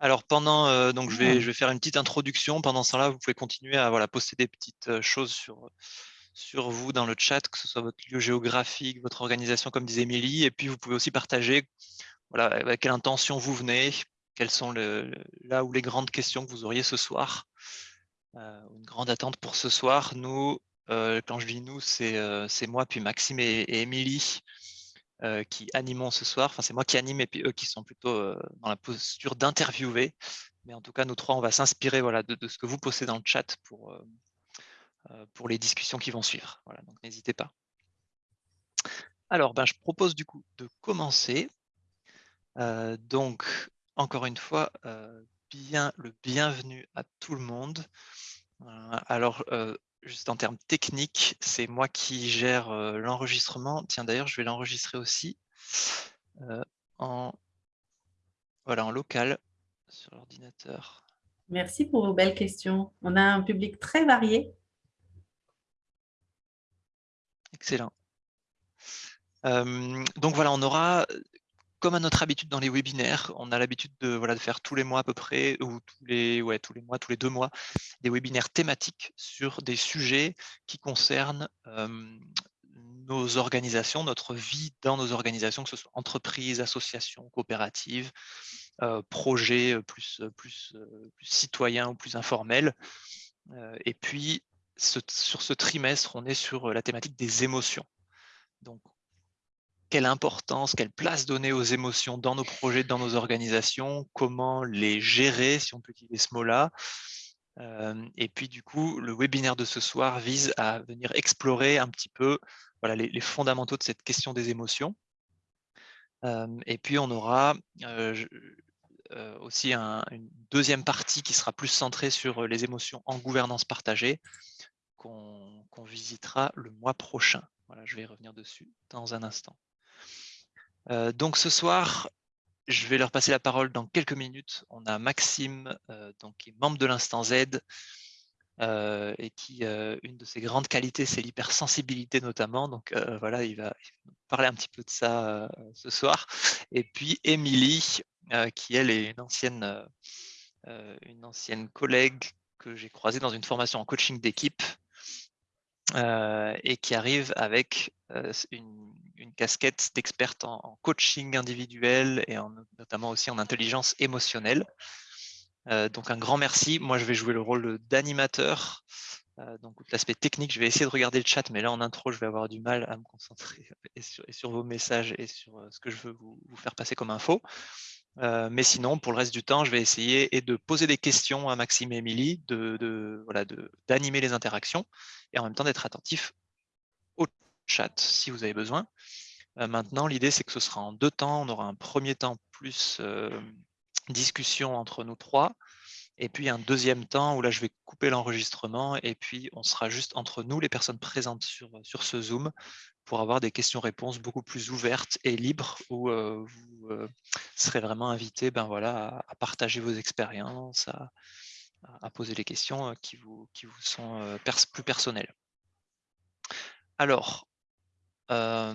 Alors pendant, euh, donc je vais, Ah. je vais faire une petite introduction. Pendant ce temps-là, vous pouvez continuer à voilà, poster des petites euh, choses sur, sur vous dans le chat, que ce soit votre lieu géographique, votre organisation, comme disait Émilie. Et puis vous pouvez aussi partager voilà, avec quelle intention vous venez, quelles sont le, là où les grandes questions que vous auriez ce soir. Euh, une grande attente pour ce soir. Nous, euh, quand je dis nous, c'est euh, c'est moi, puis Maxime et, et Émilie euh, qui animons ce soir. Enfin, c'est moi qui anime et puis eux qui sont plutôt euh, dans la posture d'interviewer. Mais en tout cas, nous trois, on va s'inspirer voilà, de, ce que vous postez dans le chat pour, euh, pour les discussions qui vont suivre. Voilà, donc n'hésitez pas. Alors, ben, je propose du coup de commencer. Donc, encore une fois, bien le bienvenue à tout le monde. alors, juste en termes techniques, c'est moi qui gère euh, l'enregistrement. Tiens, d'ailleurs, je vais l'enregistrer aussi euh, en, voilà, en local sur l'ordinateur. Merci pour vos belles questions. On a un public très varié. Excellent. Euh, donc voilà, on aura, comme à notre habitude dans les webinaires, on a l'habitude de, faire tous les mois à peu près, ou tous les, ouais, tous les mois, tous les deux mois, des webinaires thématiques sur des sujets qui concernent euh, nos organisations, notre vie dans nos organisations, que ce soit entreprises, associations, coopératives, euh, projets plus, plus, plus citoyens ou plus informels. Euh, et puis, sur ce trimestre, on est sur la thématique des émotions. Donc, quelle importance, quelle place donner aux émotions dans nos projets, dans nos organisations, comment les gérer, si on peut utiliser ce mot-là. Euh, et puis, du coup, le webinaire de ce soir vise à venir explorer un petit peu voilà, les, fondamentaux de cette question des émotions. Euh, et puis, on aura euh, aussi un, une deuxième partie qui sera plus centrée sur les émotions en gouvernance partagée, qu'on qu visitera le mois prochain. Voilà, je vais y revenir dessus dans un instant. Euh, donc ce soir, je vais leur passer la parole dans quelques minutes. On a Maxime, euh, donc, qui est membre de l'Instant Z, euh, et qui, une de ses grandes qualités, c'est l'hypersensibilité notamment. Donc voilà, il va, parler un petit peu de ça ce soir. Et puis Émilie, qui elle est une ancienne, une ancienne collègue que j'ai croisée dans une formation en coaching d'équipe, euh, et qui arrive avec euh, une, casquette d'experte en, coaching individuel et en, notamment aussi en intelligence émotionnelle. Euh, donc un grand merci. Moi, je vais jouer le rôle d'animateur. donc l'aspect technique, je vais essayer de regarder le chat, mais là en intro, je vais avoir du mal à me concentrer sur, vos messages et sur ce que je veux vous faire passer comme info. Euh, mais sinon, pour le reste du temps, je vais essayer de poser des questions à Maxime et Émilie, de, de, voilà, d'animer les interactions et en même temps d'être attentif au chat si vous avez besoin. Euh, maintenant, l'idée, c'est que ce sera en deux temps. On aura un premier temps plus euh, discussion entre nous trois et puis un deuxième temps où là, je vais couper l'enregistrement et puis on sera juste entre nous, les personnes présentes sur, sur ce Zoom, pour avoir des questions-réponses beaucoup plus ouvertes et libres où euh, vous euh, serez vraiment invité ben voilà, à, partager vos expériences, à, poser les questions qui vous, qui vous sont euh, plus personnelles. Alors, euh,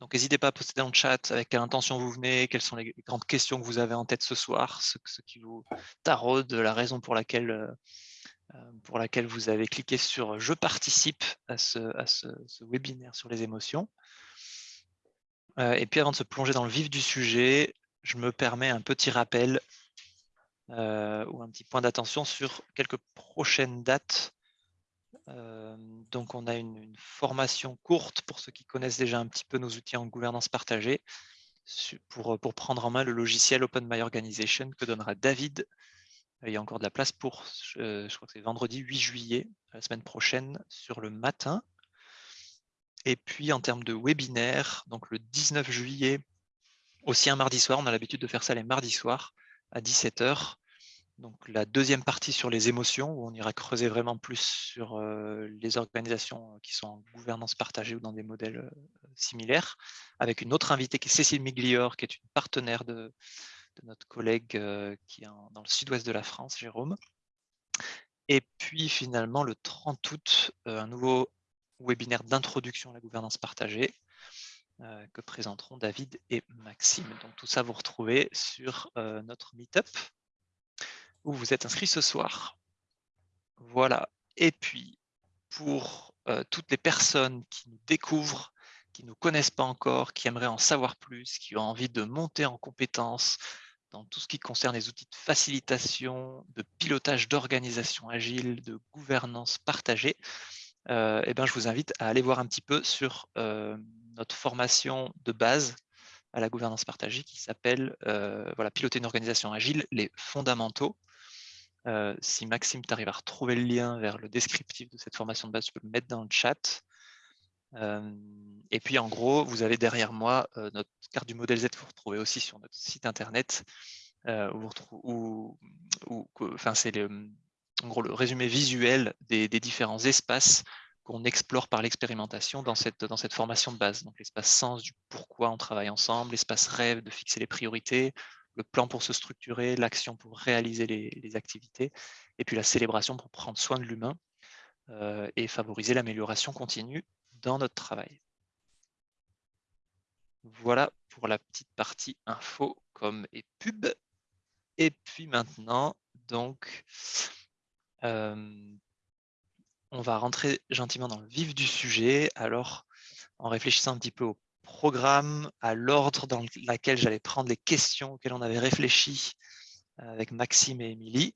donc n'hésitez pas à poster dans le chat avec quelle intention vous venez, quelles sont les grandes questions que vous avez en tête ce soir, ce, ce qui vous taraude, la raison pour laquelle pour laquelle vous avez cliqué sur « Je participe à ce, à ce, webinaire sur les émotions ». Euh, et puis avant de se plonger dans le vif du sujet, je me permets un petit rappel euh, ou un petit point d'attention sur quelques prochaines dates. Euh, donc on a une, une, formation courte pour ceux qui connaissent déjà un petit peu nos outils en gouvernance partagée pour, pour prendre en main le logiciel Open My Organization que donnera David il y a encore de la place pour, je, je crois que c'est vendredi 8 juillet, la semaine prochaine, sur le matin. Et puis en termes de webinaire, donc le 19 juillet, aussi un mardi soir, on a l'habitude de faire ça les mardis soirs à 17h. Donc la deuxième partie sur les émotions, où on ira creuser vraiment plus sur euh, les organisations qui sont en gouvernance partagée ou dans des modèles euh, similaires, avec une autre invitée qui est Cécile Miglior, qui est une partenaire de, de notre collègue euh, qui est dans le sud-ouest de la France, Jérôme. Et puis finalement, le 30 août, euh, un nouveau webinaire d'introduction à la gouvernance partagée que présenteront David et Maxime. Donc tout ça, vous retrouvez sur notre Meetup où vous êtes inscrits ce soir. Voilà. Et puis, pour toutes les personnes qui nous découvrent, qui ne nous connaissent pas encore, qui aimeraient en savoir plus, qui ont envie de monter en compétences dans tout ce qui concerne les outils de facilitation, de pilotage d'organisation agile, de gouvernance partagée, euh, eh ben, je vous invite à aller voir un petit peu sur euh, notre formation de base à la gouvernance partagée qui s'appelle euh, voilà, Piloter une organisation agile, les fondamentaux. si Maxime, tu arrives à retrouver le lien vers le descriptif de cette formation de base, tu peux le mettre dans le chat. Et puis en gros, vous avez derrière moi notre carte du modèle Z que vous retrouvez aussi sur notre site internet, enfin, c'est le, le résumé visuel des, différents espaces qu'on explore par l'expérimentation dans cette, dans cette formation de base. Donc l'espace sens du pourquoi on travaille ensemble, l'espace rêve de fixer les priorités, le plan pour se structurer, l'action pour réaliser les, activités, et puis la célébration pour prendre soin de l'humain et favoriser l'amélioration continue dans notre travail. Voilà pour la petite partie info comme et pub. Et puis maintenant, donc, on va rentrer gentiment dans le vif du sujet. Alors, en réfléchissant un petit peu au programme, à l'ordre dans lequel j'allais prendre les questions auxquelles on avait réfléchi avec Maxime et Émilie,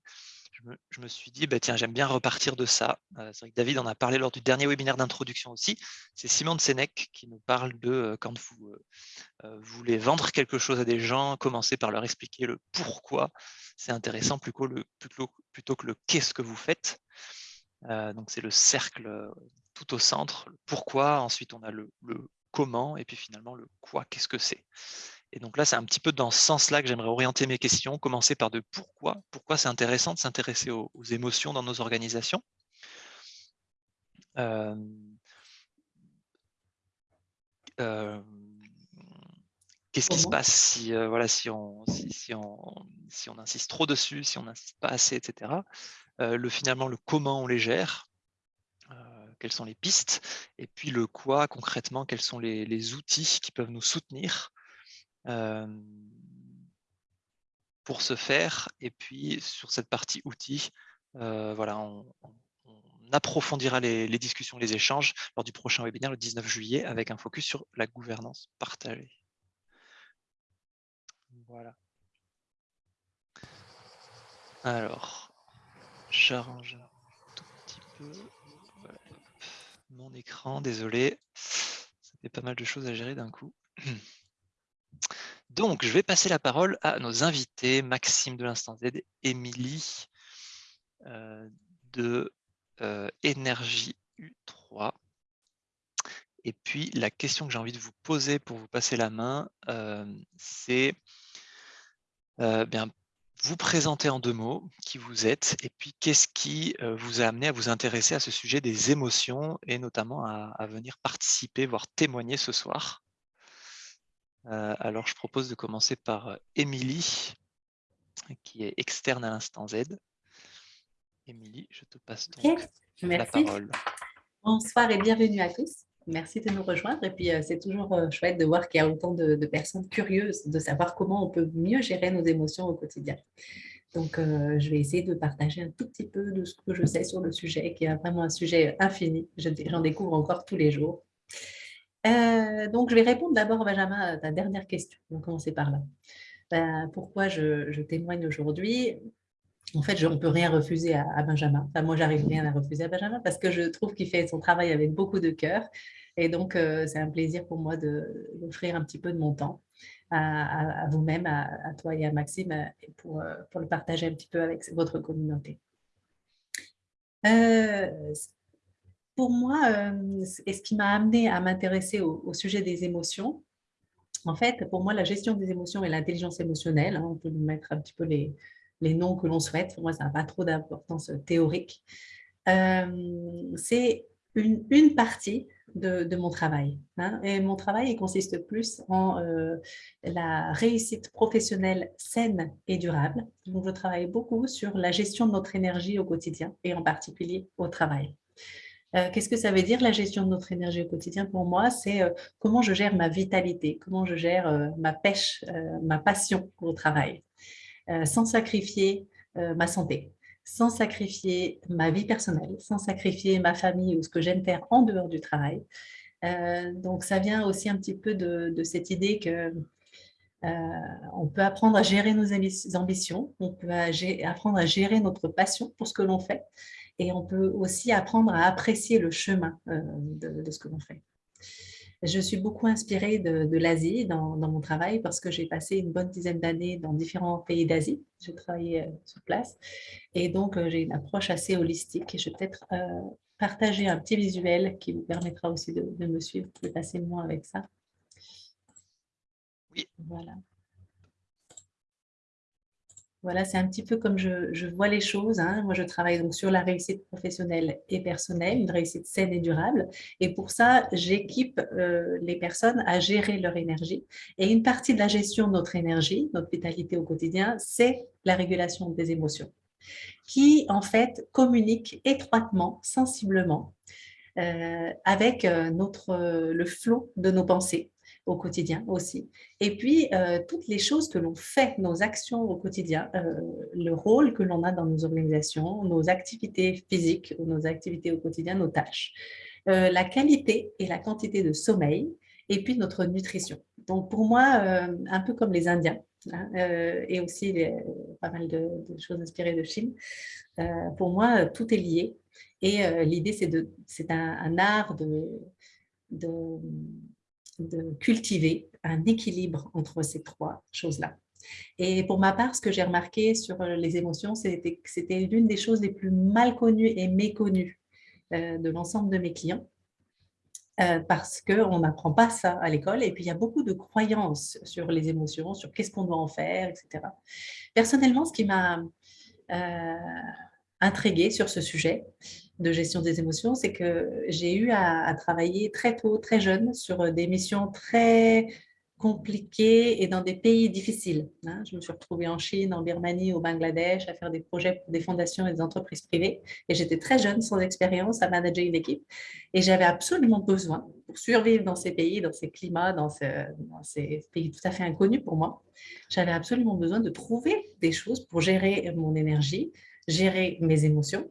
je me, suis dit, bah, tiens, j'aime bien repartir de ça. c'est vrai que David en a parlé lors du dernier webinaire d'introduction aussi. C'est Simon de Sénèque qui nous parle de quand vous voulez vendre quelque chose à des gens, commencer par leur expliquer le pourquoi c'est intéressant plutôt, que le qu'est-ce que vous faites. Euh, donc c'est le cercle euh, tout au centre, le pourquoi, ensuite on a le, comment, et puis finalement le quoi, qu'est-ce que c'est. Et donc là, c'est un petit peu dans ce sens-là que j'aimerais orienter mes questions, commencer par de pourquoi, pourquoi c'est intéressant de s'intéresser aux, émotions dans nos organisations. Euh, Qu'est-ce qui se passe si, euh, voilà, si, on, si, on, si, on, insiste trop dessus, si on n'insiste pas assez, etc. Euh, le, finalement, le comment on les gère, euh, quelles sont les pistes, et puis le quoi concrètement, quels sont les, outils qui peuvent nous soutenir pour ce faire. Et puis sur cette partie outils, voilà, on, approfondira les, les, discussions, les échanges lors du prochain webinaire le 19 juillet avec un focus sur la gouvernance partagée. Voilà. Alors, j'arrange un tout petit peu mon écran, désolé. Ça fait pas mal de choses à gérer d'un coup. Donc, je vais passer la parole à nos invités, Maxime de l'Instant Z, Émilie euh, de euh, Énergie U3. Et puis, la question que j'ai envie de vous poser pour vous passer la main, euh, c'est bien, vous présenter en deux mots qui vous êtes et puis qu'est-ce qui vous a amené à vous intéresser à ce sujet des émotions et notamment à, venir participer, voire témoigner ce soir. Euh, alors, je propose de commencer par Émilie, qui est externe à l'instant Z. Émilie, je te passe donc la parole. Bonsoir et bienvenue à tous. Merci de nous rejoindre. Et puis, euh, c'est toujours euh, chouette de voir qu'il y a autant de, personnes curieuses de savoir comment on peut mieux gérer nos émotions au quotidien. Donc, euh, je vais essayer de partager un tout petit peu de ce que je sais sur le sujet, qui est vraiment un sujet infini. J'en découvre encore tous les jours. Donc, je vais répondre d'abord, Benjamin, à ta dernière question. On va commencer par là. Ben, pourquoi je, témoigne aujourd'hui? En fait, on ne peut rien refuser à, Benjamin. Enfin, moi, j'arrive rien à refuser à Benjamin parce que je trouve qu'il fait son travail avec beaucoup de cœur. Et donc, euh, c'est un plaisir pour moi d'offrir un petit peu de mon temps à, vous-même, à, toi et à Maxime, euh, euh, pour, le partager un petit peu avec votre communauté. Pour moi, et ce qui m'a amené à m'intéresser au, sujet des émotions, en fait, pour moi, la gestion des émotions et l'intelligence émotionnelle, hein, on peut mettre un petit peu les, noms que l'on souhaite, pour moi, ça n'a pas trop d'importance théorique, c'est une, partie de, mon travail. Hein. Et mon travail il consiste plus en euh, la réussite professionnelle saine et durable. Donc, je travaille beaucoup sur la gestion de notre énergie au quotidien et en particulier au travail. Qu'est-ce que ça veut dire la gestion de notre énergie au quotidien? Pour moi, c'est comment je gère ma vitalité, comment je gère ma pêche, ma passion au travail, sans sacrifier ma santé, sans sacrifier ma vie personnelle, sans sacrifier ma famille ou ce que j'aime faire en dehors du travail. donc, ça vient aussi un petit peu de, cette idée que on peut apprendre à gérer nos ambitions, on peut apprendre à gérer notre passion pour ce que l'on fait, et on peut aussi apprendre à apprécier le chemin euh, de, ce que l'on fait. Je suis beaucoup inspirée de, l'Asie dans, mon travail parce que j'ai passé une bonne dizaine d'années dans différents pays d'Asie. J'ai travaillé euh, sur place et donc euh, j'ai une approche assez holistique et je vais peut-être partager un petit visuel qui vous permettra aussi de, de me suivre plus facilement avec ça. Oui. Voilà. Voilà, c'est un petit peu comme je, vois les choses. Hein. Moi, je travaille donc sur la réussite professionnelle et personnelle, une réussite saine et durable. Et pour ça, j'équipe euh, les personnes à gérer leur énergie. Et une partie de la gestion de notre énergie, notre vitalité au quotidien, c'est la régulation des émotions, qui en fait communique étroitement, sensiblement, euh, avec euh, le flot de nos pensées, au quotidien aussi. Et puis, euh, toutes les choses que l'on fait, nos actions au quotidien, euh, le rôle que l'on a dans nos organisations, nos activités physiques, nos activités au quotidien, nos tâches, euh, la qualité et la quantité de sommeil, et puis notre nutrition. Donc, pour moi, un peu comme les Indiens, hein, et aussi pas mal de, choses inspirées de Chine, pour moi, tout est lié. Et l'idée, c'est un, un, art de, de de cultiver un équilibre entre ces trois choses-là. Et pour ma part, ce que j'ai remarqué sur euh, les émotions, c'était que c'était l'une des choses les plus mal connues et méconnues euh, de l'ensemble de mes clients, euh, parce qu'on n'apprend pas ça à l'école. Et puis, il y a beaucoup de croyances sur les émotions, sur qu'est-ce qu'on doit en faire, etc. Personnellement, ce qui m'a intriguée sur ce sujet de gestion des émotions, c'est que j'ai eu à, travailler très tôt, très jeune, sur des missions très compliquées et dans des pays difficiles. Hein. Je me suis retrouvée en Chine, en Birmanie, au Bangladesh, à faire des projets pour des fondations et des entreprises privées. Et j'étais très jeune, sans expérience, à manager une équipe. Et j'avais absolument besoin, pour survivre dans ces pays, dans ces climats, dans, dans ces pays tout à fait inconnus pour moi, j'avais absolument besoin de trouver des choses pour gérer mon énergie, gérer mes émotions,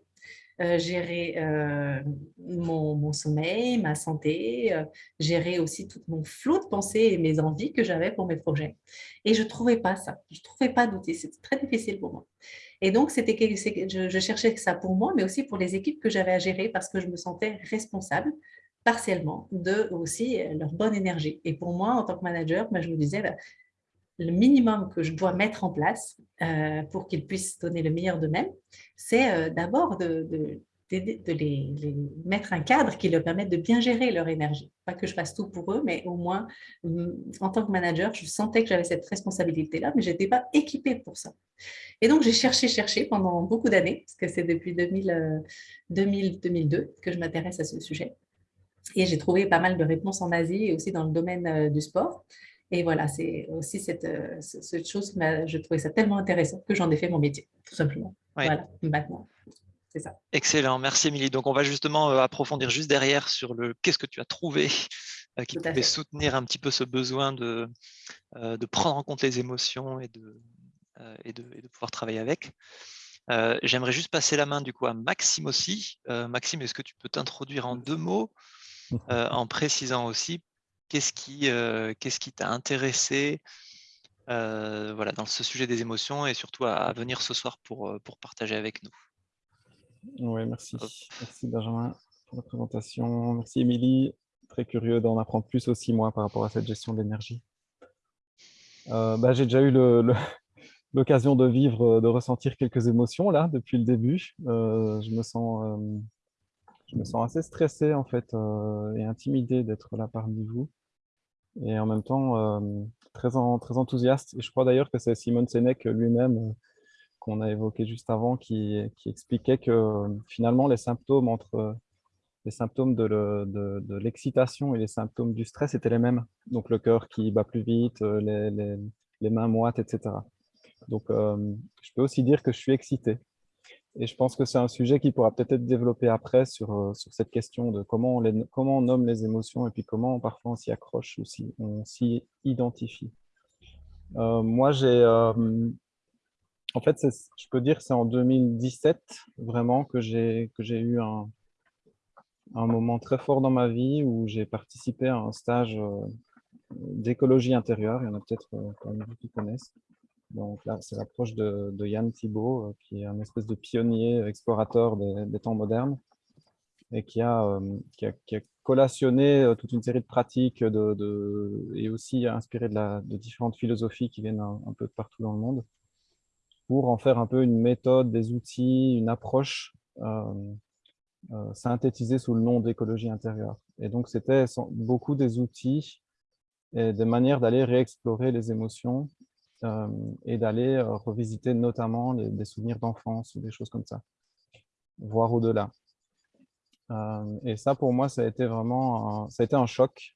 euh, gérer euh, mon, sommeil, ma santé, euh, gérer aussi tout mon flot de pensées et mes envies que j'avais pour mes projets. Et je ne trouvais pas ça, je ne trouvais pas d'outils, c'était très difficile pour moi. Et donc, c'était je, je cherchais ça pour moi, mais aussi pour les équipes que j'avais à gérer parce que je me sentais responsable partiellement de aussi leur bonne énergie. Et pour moi, en tant que manager, ben, je me disais, bah, le minimum que je dois mettre en place euh, pour qu'ils puissent donner le meilleur d'eux-mêmes, c'est euh, d'abord de, les, mettre un cadre qui leur permette de bien gérer leur énergie. Pas que je fasse tout pour eux, mais au moins, mm, en tant que manager, je sentais que j'avais cette responsabilité-là, mais je n'étais pas équipée pour ça. Et donc, j'ai cherché, cherché pendant beaucoup d'années, parce que c'est depuis 2000, 2002 euh, que je m'intéresse à ce sujet. Et j'ai trouvé pas mal de réponses en Asie et aussi dans le domaine du sport. Et voilà, c'est aussi cette, euh, cette chose, je trouvais ça tellement intéressant que j'en ai fait mon métier, tout simplement. Voilà, maintenant. C'est ça. Excellent, merci Émilie. Donc, on va justement euh, approfondir juste derrière sur le qu'est-ce que tu as trouvé euh, qui pouvait soutenir un petit peu ce besoin de, de prendre en compte les émotions et de, et de, et de pouvoir travailler avec. J'aimerais juste passer la main du coup à Maxime aussi. Maxime, est-ce que tu peux t'introduire en deux mots en précisant aussi Qu'est-ce qui euh, qu'est-ce qui t'a intéressé euh, voilà, dans ce sujet des émotions et surtout à, venir ce soir pour, euh, pour partager avec nous Oui, merci. Merci Benjamin pour la présentation. Merci Émilie. Très curieux d'en apprendre plus aussi, moi, par rapport à cette gestion de l'énergie. bah, J'ai déjà eu l'occasion de vivre, de ressentir quelques émotions là depuis le début. je, me sens, je me sens assez stressé en fait et intimidé d'être là parmi vous et en même temps euh, très, enthousiaste. Je crois d'ailleurs que c'est Simon Sinek lui-même euh, qu'on a évoqué juste avant qui, expliquait que euh, finalement les symptômes de l'excitation et les symptômes du stress étaient les mêmes. Donc le cœur qui bat plus vite, les, les, mains moites, etc. Donc je peux aussi dire que je suis excité. Et je pense que c'est un sujet qui pourra peut-être être développé après sur, sur cette question de comment on, comment on nomme les émotions et puis comment parfois on s'y accroche ou si on s'y identifie. moi, j'ai en fait, je peux dire que c'est en 2017 vraiment que j'ai eu un, un, moment très fort dans ma vie où j'ai participé à un stage euh, d'écologie intérieure. Il y en a peut-être euh, qui connaissent. Donc là, c'est l'approche de, Yann Thibault, euh, qui est un espèce de pionnier, explorateur des, temps modernes et qui a, qui a, collationné toute une série de pratiques de, et aussi inspiré de, la, de différentes philosophies qui viennent un, peu de partout dans le monde pour en faire un peu une méthode, des outils, une approche euh, euh, synthétisée sous le nom d'écologie intérieure. Et donc, c'était beaucoup des outils et des manières d'aller réexplorer les émotions euh, et d'aller revisiter notamment des souvenirs d'enfance ou des choses comme ça, voire au-delà. et ça, pour moi, ça a été vraiment ça a été un choc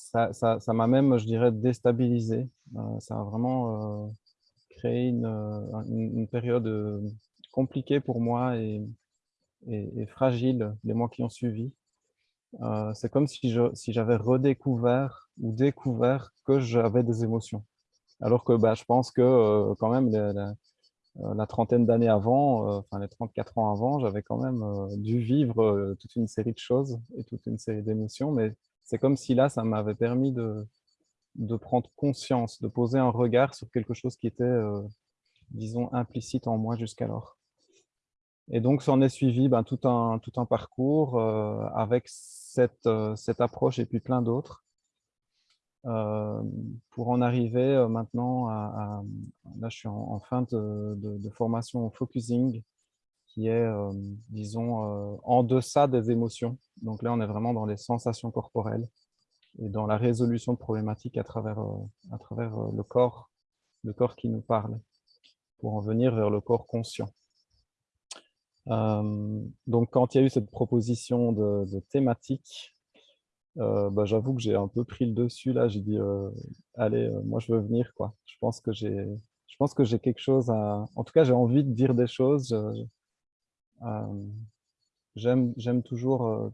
ça m'a même, je dirais, déstabilisé. Euh, ça a vraiment euh, créé une, euh, période compliquée pour moi et, et, fragile les mois qui ont suivi. c'est comme si j'avais si redécouvert ou découvert que j'avais des émotions. Alors que bah, je pense que quand même la, trentaine d'années avant, enfin les 34 ans avant, j'avais quand même dû vivre toute une série de choses et toute une série d'émotions, mais c'est comme si là, ça m'avait permis de, de prendre conscience, de poser un regard sur quelque chose qui était, euh, disons, implicite en moi jusqu'alors. Et donc, s'en est suivi ben, tout, un, tout un parcours euh, avec cette, euh, cette approche et puis plein d'autres pour en arriver maintenant à, Là, je suis en, fin de, formation focusing qui est, euh, disons, euh, en deçà des émotions. Donc là, on est vraiment dans les sensations corporelles et dans la résolution de problématiques à travers, euh, à travers le corps, le corps qui nous parle, pour en venir vers le corps conscient. donc, quand il y a eu cette proposition de, thématique, bah, j'avoue que j'ai un peu pris le dessus là. J'ai dit, allez, moi je veux venir quoi. Je pense que j'ai, je pense que j'ai quelque chose à. En tout cas, j'ai envie de dire des choses. Euh, j'aime toujours euh,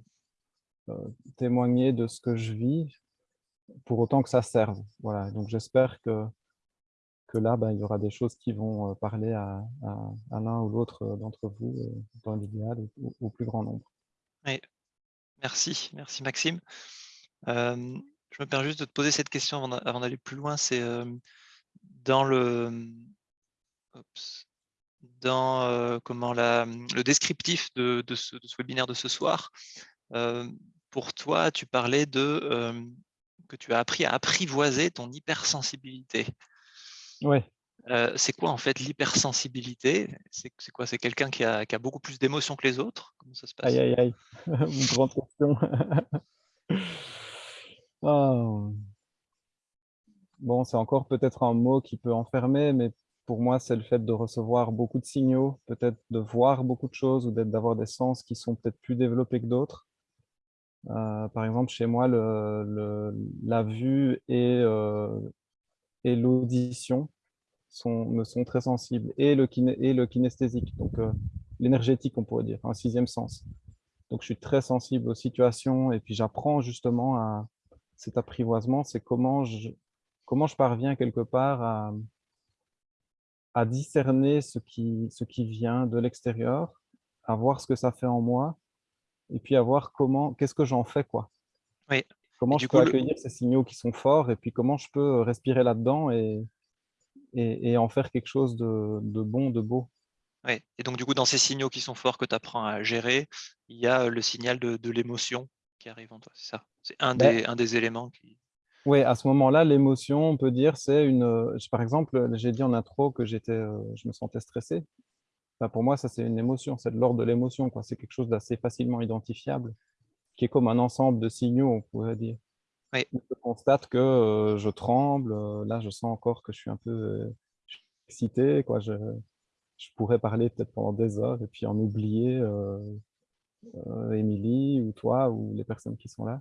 euh, témoigner de ce que je vis, pour autant que ça serve. Voilà. Donc j'espère que, que là, ben, il y aura des choses qui vont parler à, l'un ou l'autre d'entre vous, dans l'idéal, au, plus grand nombre. Oui. Merci, merci Maxime. je me permets juste de te poser cette question avant d'aller plus loin. C'est dans le euh, comment la, le descriptif de, ce, webinaire de ce soir. Pour toi, tu parlais de que tu as appris à apprivoiser ton hypersensibilité. C'est quoi en fait l'hypersensibilité? C'est quoi? C'est quelqu'un qui a, beaucoup plus d'émotions que les autres? Comment ça se passe? Aïe, aïe, aïe. Une grande question. Oh. Bon, c'est encore peut-être un mot qui peut enfermer, mais pour moi, c'est le fait de recevoir beaucoup de signaux, peut-être de voir beaucoup de choses ou d'avoir des sens qui sont peut-être plus développés que d'autres. Euh, par exemple, chez moi, le, la vue et, euh, et l'audition me sont très sensibles, et le, et le kinesthésique, donc euh, l'énergétique, on pourrait dire, un sixième sens. Donc, je suis très sensible aux situations, et puis j'apprends justement à cet apprivoisement, c'est comment je, comment je parviens quelque part à, à discerner ce qui, ce qui vient de l'extérieur, à voir ce que ça fait en moi, et puis à voir comment, qu'est-ce que j'en fais, quoi. Oui. Comment je peux accueillir ces signaux qui sont forts, et puis comment je peux respirer là-dedans et, et, en faire quelque chose de, de bon, de beau. Oui. Et donc, du coup, dans ces signaux qui sont forts que tu apprends à gérer, il y a le signal de, de l'émotion qui arrive en toi, c'est ça? C'est un, ben des, un des éléments qui... Oui, à ce moment-là, l'émotion, on peut dire, c'est une... Euh, par exemple, j'ai dit en intro que j'étais, euh, je me sentais stressé. pour moi, ça, c'est une émotion, c'est de l'ordre de l'émotion. C'est quelque chose d'assez facilement identifiable, qui est comme un ensemble de signaux, on pourrait dire. Oui. Je constate que euh, je tremble. là, je sens encore que je suis un peu excité. Quoi. Je, je pourrais parler peut-être pendant des heures et puis en oublier Émilie ou toi ou les personnes qui sont là.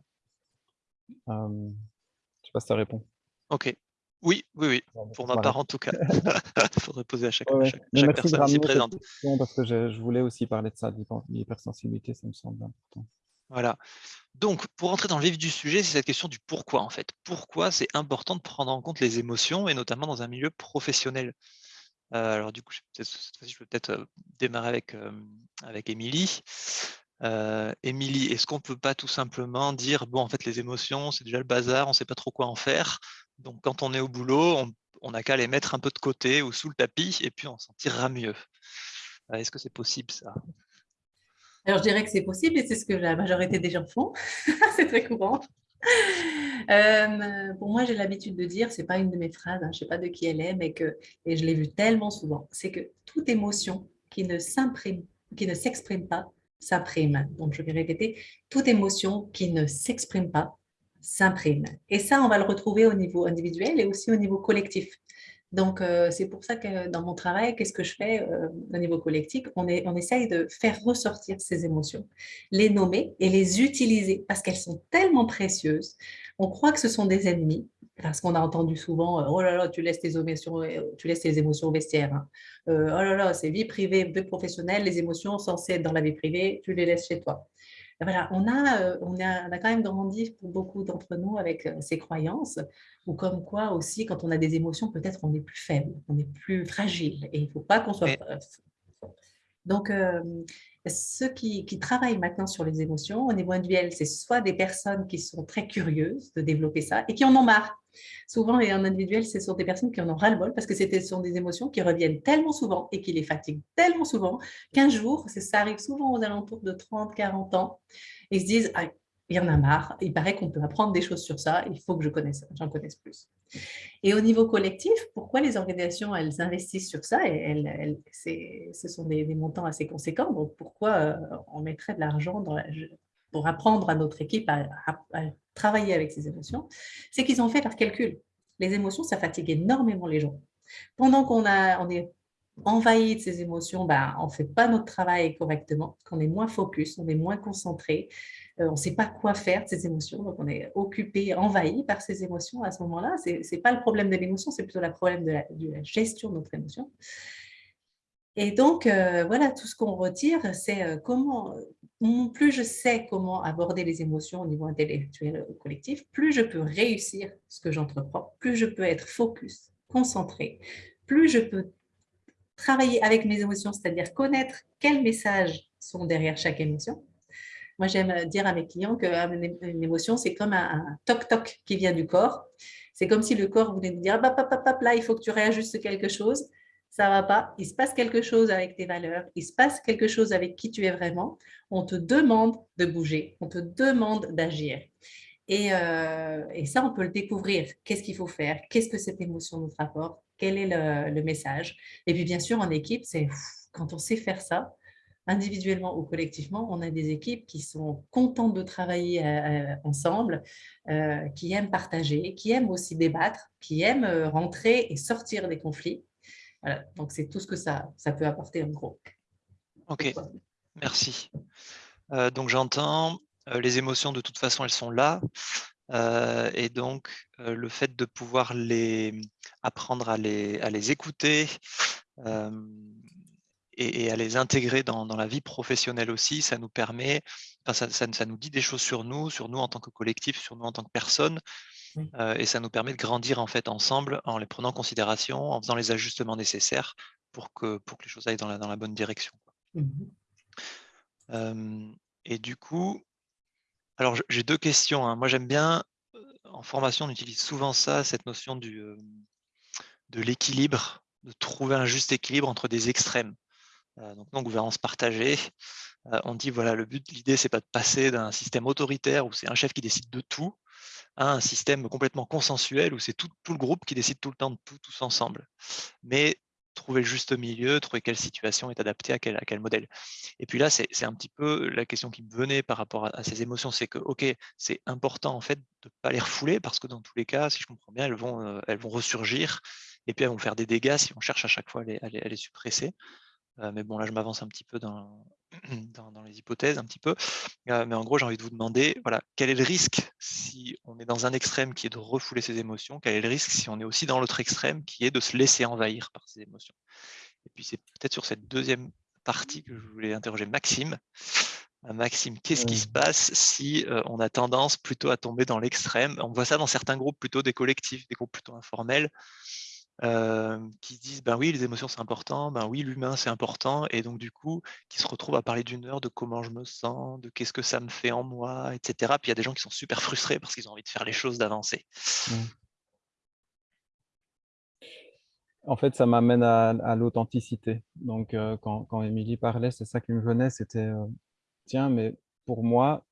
Je sais pas si ça répond. Ok. Oui, oui, oui. Pour ma part, en tout cas. Il faudrait poser à chaque, personne ici présente. Parce que je, voulais aussi parler de ça, l'hypersensibilité, ça me semble important. Voilà. Donc, pour entrer dans le vif du sujet, c'est cette question du pourquoi, en fait. Pourquoi c'est important de prendre en compte les émotions, et notamment dans un milieu professionnel? Euh, Alors, du coup, cette fois-ci, je peux peut-être euh, démarrer avec, euh, avec Émilie. Émilie, est-ce qu'on ne peut pas tout simplement dire, bon, en fait, les émotions, c'est déjà le bazar, on ne sait pas trop quoi en faire. Donc, quand on est au boulot, on n'a qu'à les mettre un peu de côté ou sous le tapis, et puis on s'en tirera mieux. Est-ce que c'est possible, ça? Alors, je dirais que c'est possible et c'est ce que la majorité des gens font. c'est très courant. Euh, pour moi, j'ai l'habitude de dire, c'est pas une de mes phrases, hein, je sais pas de qui elle est, mais que, et je l'ai vu tellement souvent, c'est que toute émotion qui ne s'imprime, qui ne s'exprime pas, s'imprime. Donc, je vais répéter, toute émotion qui ne s'exprime pas, s'imprime. Et ça, on va le retrouver au niveau individuel et aussi au niveau collectif. Donc, euh, c'est pour ça que dans mon travail, qu'est-ce que je fais euh, au niveau collectif? On, est, essaye de faire ressortir ces émotions, les nommer et les utiliser parce qu'elles sont tellement précieuses. On croit que ce sont des ennemis parce qu'on a entendu souvent euh, « Oh là là, tu laisses tes émotions, tu laisses tes émotions au vestiaire. Hein. Oh là là, c'est vie privée, vie professionnelle, les émotions censées être dans la vie privée, tu les laisses chez toi. » Voilà, on a, on, a, on a quand même grandi pour beaucoup d'entre nous avec ces croyances ou comme quoi aussi, quand on a des émotions, peut-être on est plus faible, on est plus fragile et il ne faut pas qu'on soit... Donc, euh, ceux qui, travaillent maintenant sur les émotions au niveau individuel, c'est soit des personnes qui sont très curieuses de développer ça et qui en ont marre. Souvent, et en individuel, ce sont des personnes qui en ont ras-le-bol parce que ce sont des émotions qui reviennent tellement souvent et qui les fatiguent tellement souvent qu'un jour, ça arrive souvent aux alentours de 30, 40 ans, ils se disent ah, il y en a marre, il paraît qu'on peut apprendre des choses sur ça, il faut que je connaisse, j'en connaisse plus. Et au niveau collectif, pourquoi les organisations, elles investissent sur ça et elles, Ce sont des, montants assez conséquents, donc pourquoi euh, on mettrait de l'argent pour apprendre à notre équipe à, travailler avec ces émotions C'est qu'ils ont fait leur calcul. Les émotions, ça fatigue énormément les gens. Pendant qu'on on est envahi de ces émotions, ben, on ne fait pas notre travail correctement, qu'on est moins focus, on est moins concentré, euh, on ne sait pas quoi faire de ces émotions, donc on est occupé, envahi par ces émotions à ce moment-là. Ce n'est pas le problème de l'émotion, c'est plutôt le problème de la, gestion de notre émotion. Et donc, euh, voilà, tout ce qu'on retire, c'est euh, comment, plus je sais comment aborder les émotions au niveau intellectuel ou collectif, plus je peux réussir ce que j'entreprends, plus je peux être focus, concentré, plus je peux travailler avec mes émotions, c'est-à-dire connaître quels messages sont derrière chaque émotion, moi, j'aime dire à mes clients qu'une ah, émotion, c'est comme un toc-toc qui vient du corps. C'est comme si le corps voulait nous dire ah, là, il faut que tu réajustes quelque chose. Ça ne va pas. Il se passe quelque chose avec tes valeurs. Il se passe quelque chose avec qui tu es vraiment. On te demande de bouger. On te demande d'agir. Et, euh, ça, on peut le découvrir. Qu'est-ce qu'il faut faire? Qu'est-ce que cette émotion nous rapporte? Quel est le, message? Et puis, bien sûr, en équipe, c'est quand on sait faire ça, individuellement ou collectivement, on a des équipes qui sont contentes de travailler euh, euh, ensemble, qui aiment partager, qui aiment aussi débattre, qui aiment rentrer et sortir des conflits. Donc c'est tout ce que ça, ça peut apporter en gros. Ok, merci. donc j'entends, les émotions de toute façon elles sont là, et donc le fait de pouvoir les apprendre à les, à les écouter, et, à les intégrer dans, la vie professionnelle aussi, ça nous permet, ça, ça, nous dit des choses sur nous, sur nous en tant que collectif, sur nous en tant que personne, euh, et ça nous permet de grandir en fait ensemble en les prenant en considération, en faisant les ajustements nécessaires pour que, pour que les choses aillent dans la, dans la bonne direction. Mmh et du coup, alors j'ai deux questions. Hein. Moi j'aime bien, en formation on utilise souvent ça, cette notion du, de l'équilibre, de trouver un juste équilibre entre des extrêmes. Euh, donc non gouvernance partagée. On dit voilà, le but, l'idée, c'est pas de passer d'un système autoritaire où c'est un chef qui décide de tout à un système complètement consensuel où c'est tout, le groupe qui décide tout le temps de tout, tous ensemble. Mais trouver le juste milieu, trouver quelle situation est adaptée à quel, à modèle. Et puis là, c'est un petit peu la question qui me venait par rapport à, ces émotions, c'est que, ok, c'est important en fait de ne pas les refouler parce que dans tous les cas, si je comprends bien, elles vont, euh, elles vont ressurgir et puis elles vont faire des dégâts si on cherche à chaque fois à les suppresser mais bon, là, je m'avance un petit peu dans, dans, les hypothèses un petit peu. mais en gros, j'ai envie de vous demander, voilà, quel est le risque si on est dans un extrême qui est de refouler ses émotions? Quel est le risque si on est aussi dans l'autre extrême qui est de se laisser envahir par ses émotions? Et puis c'est peut-être sur cette deuxième partie que je voulais interroger Maxime. Maxime, qu'est-ce qui se passe si on a tendance plutôt à tomber dans l'extrême? On voit ça dans certains groupes, plutôt des collectifs, des groupes plutôt informels, qui disent ben oui, les émotions c'est important, ben oui, l'humain c'est important, et donc du coup, qui se retrouvent à parler d'une heure de comment je me sens, de qu'est-ce que ça me fait en moi, etc. Puis il y a des gens qui sont super frustrés parce qu'ils ont envie de faire les choses, d'avancer. Mmh. En fait, ça m'amène à, l'authenticité. Donc, quand, quand Émilie parlait, c'est ça qui me venait, c'était tiens, mais pour moi,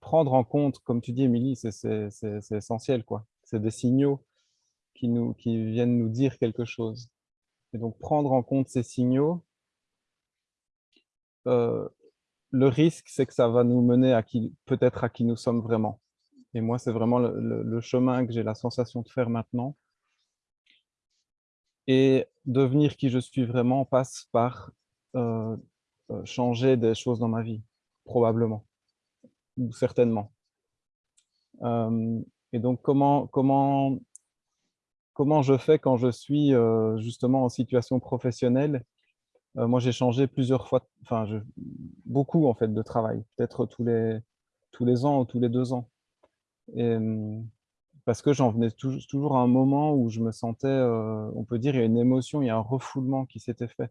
prendre en compte, comme tu dis, Émilie, c'est essentiel, quoi. C'est des signaux qui, nous, qui viennent nous dire quelque chose. Et donc, prendre en compte ces signaux, le risque, c'est que ça va nous mener peut-être à qui nous sommes vraiment. Et moi, c'est vraiment le, chemin que j'ai la sensation de faire maintenant. Et devenir qui je suis vraiment passe par euh, changer des choses dans ma vie, probablement, ou certainement. Euh, et donc, comment, comment, comment je fais quand je suis euh, justement en situation professionnelle? Moi, j'ai changé plusieurs fois, enfin, beaucoup en fait de travail, peut-être tous les, tous les ans ou tous les deux ans. Et, parce que j'en venais toujours à un moment où je me sentais, on peut dire, il y a une émotion, il y a un refoulement qui s'était fait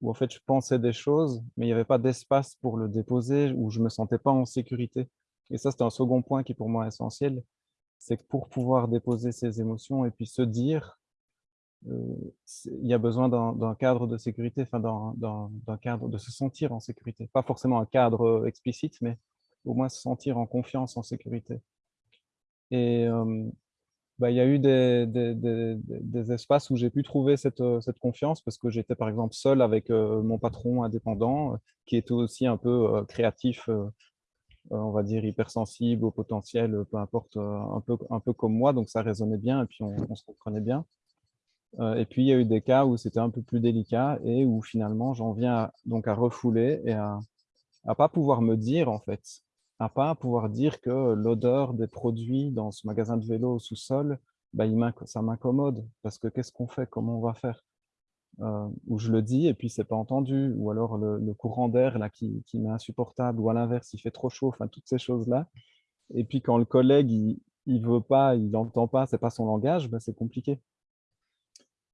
où en fait je pensais des choses, mais il n'y avait pas d'espace pour le déposer, où je ne me sentais pas en sécurité. Et ça, c'est un second point qui est pour moi essentiel, c'est que pour pouvoir déposer ses émotions et puis se dire, euh, il y a besoin d'un cadre de sécurité, enfin d'un cadre de se sentir en sécurité. Pas forcément un cadre euh, explicite, mais au moins se sentir en confiance, en sécurité. Et, bah, il y a eu des, espaces où j'ai pu trouver cette, euh, cette, confiance parce que j'étais par exemple seul avec mon patron indépendant qui était aussi un peu créatif, on va dire hypersensible au potentiel, peu importe, un peu, un peu comme moi, donc ça résonnait bien et puis on, se comprenait bien. et puis il y a eu des cas où c'était un peu plus délicat et où finalement j'en viens donc à refouler et à ne pas pouvoir me dire en fait à pas pouvoir dire que l'odeur des produits dans ce magasin de vélo au sous-sol, bah, ça m'incommode, parce que qu'est-ce qu'on fait, comment on va faire? Euh, Ou je le dis et puis c'est pas entendu, ou alors le, courant d'air là qui, qui m'est insupportable, ou à l'inverse, il fait trop chaud, enfin toutes ces choses-là. Et puis quand le collègue, il, il veut pas, il n'entend pas, c'est pas son langage, bah, c'est compliqué.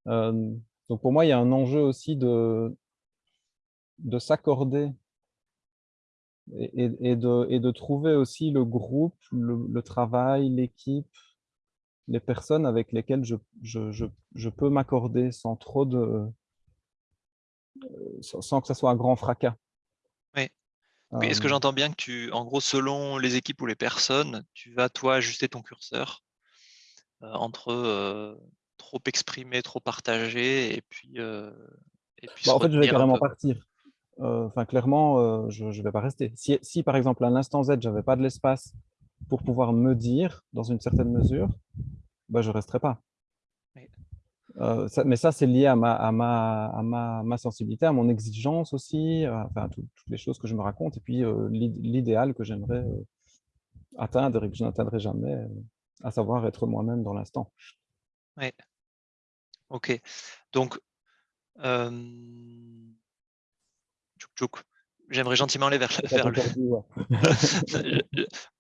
Euh, donc pour moi, il y a un enjeu aussi de, de s'accorder et, de, et, de, trouver aussi le groupe, le, travail, l'équipe, les personnes avec lesquelles je, je, je, peux m'accorder sans trop de... Euh, sans que ça soit un grand fracas. Oui. Est-ce que euh. j'entends bien que tu, en gros, selon les équipes ou les personnes, tu vas, toi, ajuster ton curseur euh, entre trop exprimer, trop partager, et puis... et puis bah, en fait, je vais carrément partir. Enfin, clairement, je ne vais pas rester. Si, par exemple, à l'instant Z, je n'avais pas de l'espace pour pouvoir me dire, dans une certaine mesure, bah, je ne resterai pas. Euh, mais ça, c'est lié à ma, à, ma, à ma, ma, sensibilité, à mon exigence aussi, enfin, toutes les choses que je me raconte, et puis l'idéal que j'aimerais atteindre et que je n'atteindrai jamais, à savoir être moi-même dans l'instant. Oui. Ok. Donc, J'aimerais gentiment aller vers, le...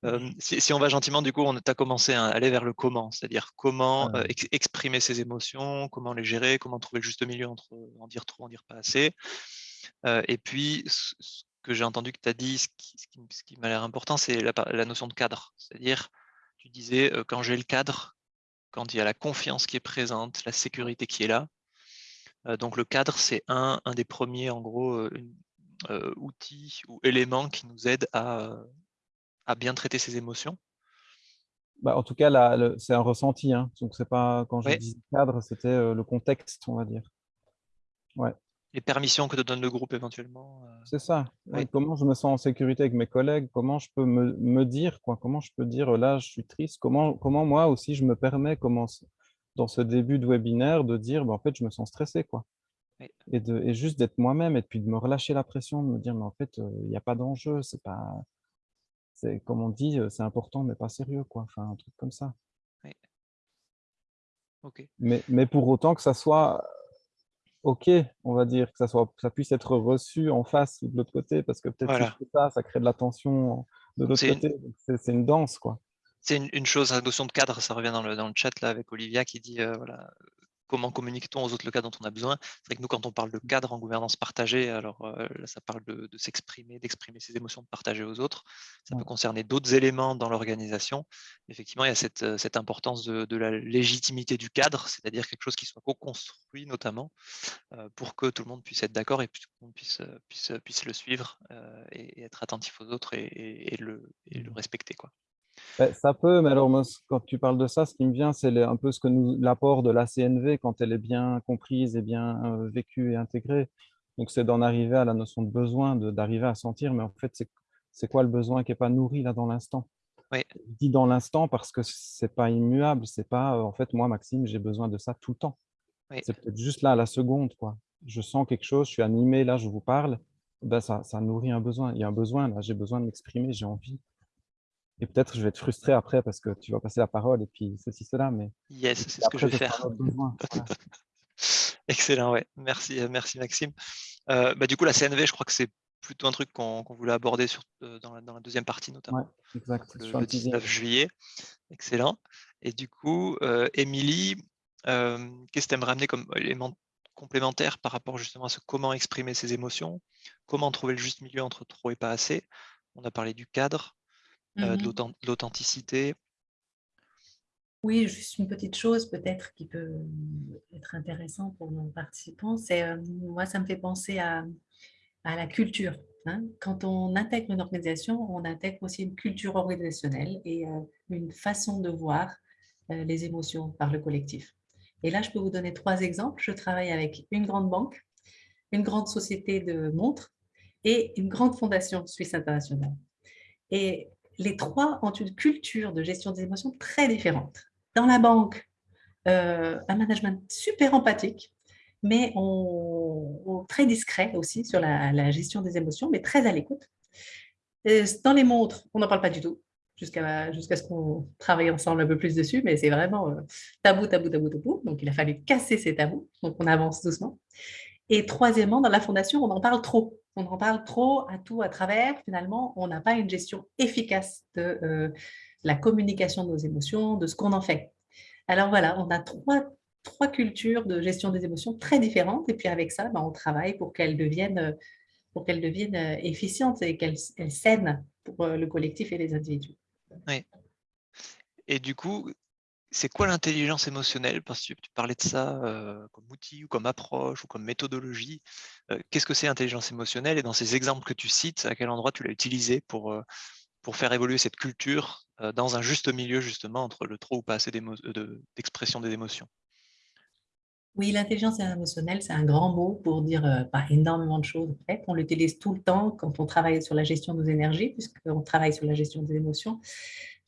Euh, si, on va gentiment, du coup, on a commencé à aller vers le comment, c'est-à-dire comment ah. euh, exprimer ses émotions, comment les gérer, comment trouver le juste milieu entre en dire trop, en dire pas assez. Euh, et puis, ce, que j'ai entendu que tu as dit, ce qui, m'a l'air important, c'est la, notion de cadre. C'est-à-dire, tu disais, quand j'ai le cadre, quand il y a la confiance qui est présente, la sécurité qui est là, donc le cadre, c'est un, un des premiers, en gros, une, euh, outils ou éléments qui nous aident à, à bien traiter ces émotions? Bah, En tout cas, c'est un ressenti. Hein. Donc, c'est pas quand je dis cadre, c'était euh, le contexte, on va dire. Ouais. Les permissions que te donne le groupe éventuellement. Euh, c'est ça. Comment je me sens en sécurité avec mes collègues? Comment je peux me, me, dire quoi? Comment je peux dire là, je suis triste? Comment, comment moi aussi je me permets, comment, dans ce début de webinaire, de dire bah, en fait, je me sens stressé. quoi? Et, de, et juste d'être moi-même et puis de me relâcher la pression, de me dire, mais en fait, il n'y a pas d'enjeu, c'est pas... C'est, comme on dit, c'est important, mais pas sérieux, quoi. Enfin, un truc comme ça. Mais, mais pour autant que ça soit OK, on va dire, que ça, soit, ça puisse être reçu en face ou de l'autre côté, parce que peut-être que ça, ça crée de la tension de l'autre côté. C'est une danse, quoi. C'est une, chose, la notion de cadre, ça revient dans le, dans le chat là avec Olivia qui dit euh, voilà, comment communique-t-on aux autres le cadre dont on a besoin? C'est vrai que nous, quand on parle de cadre en gouvernance partagée, alors euh, là, ça parle de, s'exprimer, d'exprimer ses émotions, de partager aux autres. Ça peut concerner d'autres éléments dans l'organisation. Effectivement, il y a cette, importance de, la légitimité du cadre, c'est-à-dire quelque chose qui soit co-construit notamment, euh, pour que tout le monde puisse être d'accord et que tout le monde puisse, puisse, puisse le suivre et, être attentif aux autres et, le, et le respecter. Quoi. Ben, ça peut, mais alors quand tu parles de ça, ce qui me vient, c'est un peu ce que nous l'apport de la CNV quand elle est bien comprise et bien euh, vécue et intégrée. Donc, c'est d'en arriver à la notion de besoin, d'arriver à sentir, mais en fait, c'est quoi le besoin qui n'est pas nourri là dans l'instant? Oui. Je dis dans l'instant parce que c'est pas immuable, c'est pas, euh, en fait, moi, Maxime, j'ai besoin de ça tout le temps. C'est peut-être juste là, à la seconde, quoi. Je sens quelque chose, je suis animé, là, je vous parle, ben, ça, ça nourrit un besoin. Il y a un besoin, là, j'ai besoin de m'exprimer, j'ai envie. Et peut-être je vais être frustré après parce que tu vas passer la parole et puis ceci, cela. Mais yes, c'est ce que je vais faire. Excellent, ouais. Merci, euh, merci Maxime. Euh, bah, du coup, la CNV, je crois que c'est plutôt un truc qu'on voulait aborder sur, euh, dans, la, deuxième partie, notamment. exact. Le, 19 juillet. Excellent. Et du coup, Émilie, qu'est-ce que tu aimerais ramener comme élément complémentaire par rapport justement à ce comment exprimer ses émotions, comment trouver le juste milieu entre trop et pas assez? On a parlé du cadre, euh, de mmh l'authenticité. Oui, juste une petite chose peut-être qui peut être intéressant pour nos participants, c'est euh, moi ça me fait penser à, la culture. Hein. Quand on intègre une organisation, on intègre aussi une culture organisationnelle et euh, une façon de voir les émotions par le collectif. Et là, je peux vous donner trois exemples. Je travaille avec une grande banque, une grande société de montres et une grande fondation suisse internationale. Et les trois ont une culture de gestion des émotions très différente. Dans la banque, euh, un management super empathique, mais très discret aussi sur la, gestion des émotions, mais très à l'écoute. Dans les montres, on n'en parle pas du tout, jusqu'à jusqu'à ce qu'on travaille ensemble un peu plus dessus, mais c'est vraiment euh, tabou, tabou, tabou, tabou. Donc, il a fallu casser ces tabous, donc on avance doucement. Et troisièmement, dans la fondation, on en parle trop on en parle trop à tout à travers, finalement, on n'a pas une gestion efficace de euh, la communication de nos émotions, de ce qu'on en fait. Alors voilà, on a trois, trois cultures de gestion des émotions très différentes, et puis avec ça, ben, on travaille pour qu'elles deviennent, pour qu'elles deviennent euh, efficientes et qu'elles saines pour euh, le collectif et les individus. Oui. Et du coup, c'est quoi l'intelligence émotionnelle? Parce que tu parlais de ça comme outil ou comme approche ou comme méthodologie. Qu'est-ce que c'est l'intelligence émotionnelle? Et dans ces exemples que tu cites, à quel endroit tu l'as utilisé pour, pour faire évoluer cette culture dans un juste milieu justement entre le trop ou pas assez d'expression des émotions? Oui, l'intelligence émotionnelle, c'est un grand mot pour dire pas énormément de choses. En fait, on l'utilise tout le temps quand on travaille sur la gestion de nos énergies, puisqu'on travaille sur la gestion des émotions.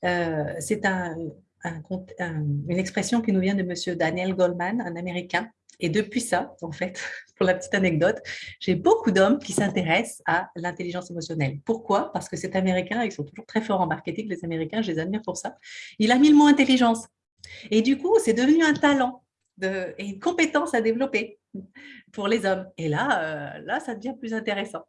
c'est un, une expression qui nous vient de M. Daniel Goldman, un Américain. Et depuis ça, en fait, pour la petite anecdote, j'ai beaucoup d'hommes qui s'intéressent à l'intelligence émotionnelle. Pourquoi? Parce que cet Américain, ils sont toujours très forts en marketing, les Américains, je les admire pour ça. Il a mis le mot intelligence. Et du coup, c'est devenu un talent et une compétence à développer pour les hommes. Et là, euh, là, ça devient plus intéressant.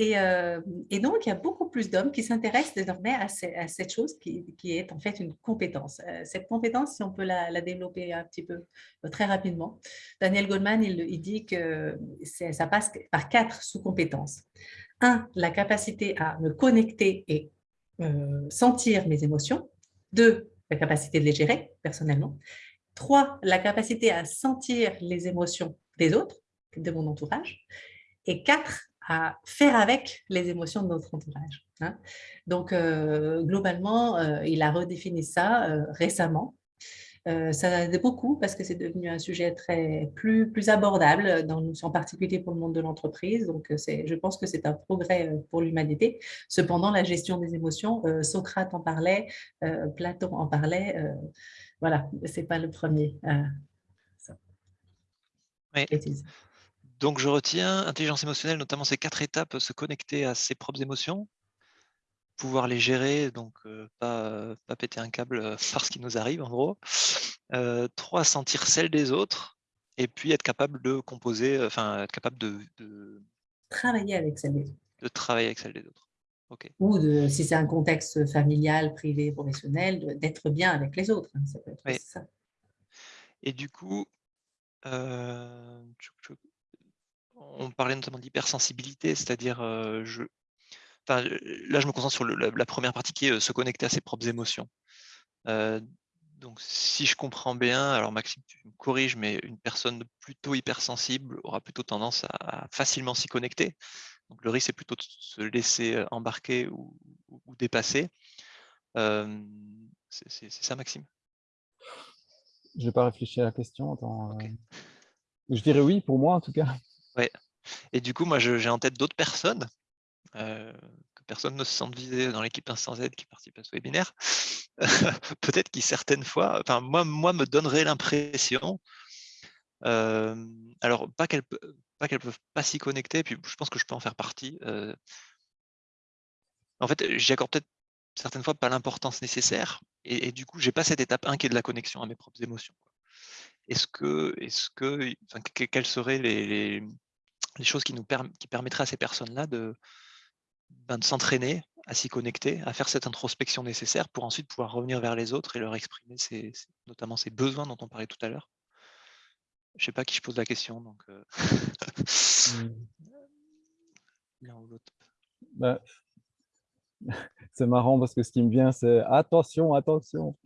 Euh, et, donc, il y a beaucoup plus d'hommes qui s'intéressent désormais à, cette chose qui, est en fait une compétence. Euh, cette compétence, si on peut la, développer un petit peu euh, très rapidement, Daniel Goldman, il, dit que ça passe par quatre sous-compétences. Un, la capacité à me connecter et sentir mes émotions. Deux, la capacité de les gérer personnellement. Trois, la capacité à sentir les émotions des autres, de mon entourage. Et quatre, à faire avec les émotions de notre entourage. Hein. Donc, euh, globalement, euh, il a redéfini ça euh, récemment. ça aide beaucoup parce que c'est devenu un sujet très plus, plus abordable, dans, en particulier pour le monde de l'entreprise. Donc, je pense que c'est un progrès pour l'humanité. Cependant, la gestion des émotions, Socrate en parlait, Platon en parlait. voilà, ce n'est pas le premier. Oui donc, je retiens intelligence émotionnelle, notamment ces quatre étapes, se connecter à ses propres émotions, pouvoir les gérer, donc pas, pas péter un câble par ce qui nous arrive, en gros. trois, sentir celle des autres, et puis être capable de composer, enfin, être capable de, Travailler avec celle des autres. De travailler avec celle des autres. Ou de, si c'est un contexte familial, privé, professionnel, d'être bien avec les autres. Hein, ça peut être ça. Et du coup, euh, on parlait notamment d'hypersensibilité, c'est-à-dire, euh, je, là je me concentre sur la, première partie qui est euh, se connecter à ses propres émotions. donc si je comprends bien, alors Maxime, tu me corriges, mais une personne plutôt hypersensible aura plutôt tendance à, facilement s'y connecter. Donc le risque c'est plutôt de se laisser embarquer ou, dépasser. c'est ça Maxime? Je n'ai pas réfléchi à la question. Je dirais oui, pour moi en tout cas. Ouais. Et du coup, moi, j'ai en tête d'autres personnes, euh, que personne ne se sente visé dans l'équipe Instant Z qui participe à ce webinaire, peut-être qui certaines fois, enfin moi, moi me donnerait l'impression, euh, alors pas qu'elles pas qu'elles peuvent pas s'y connecter, puis je pense que je peux en faire partie. Euh. en fait, j'y accorde peut-être certaines fois pas l'importance nécessaire, et, du coup, j'ai pas cette étape 1 qui est de la connexion à mes propres émotions. Est-ce que, est-ce que, enfin, quelles seraient les choses qui, nous qui permettraient à ces personnes-là de, ben, de s'entraîner à s'y connecter, à faire cette introspection nécessaire pour ensuite pouvoir revenir vers les autres et leur exprimer notamment ces besoins dont on parlait tout à l'heure. Je ne sais pas qui je pose la question, donc euh, mmh. bah, c'est marrant parce que ce qui me vient, c'est attention, attention,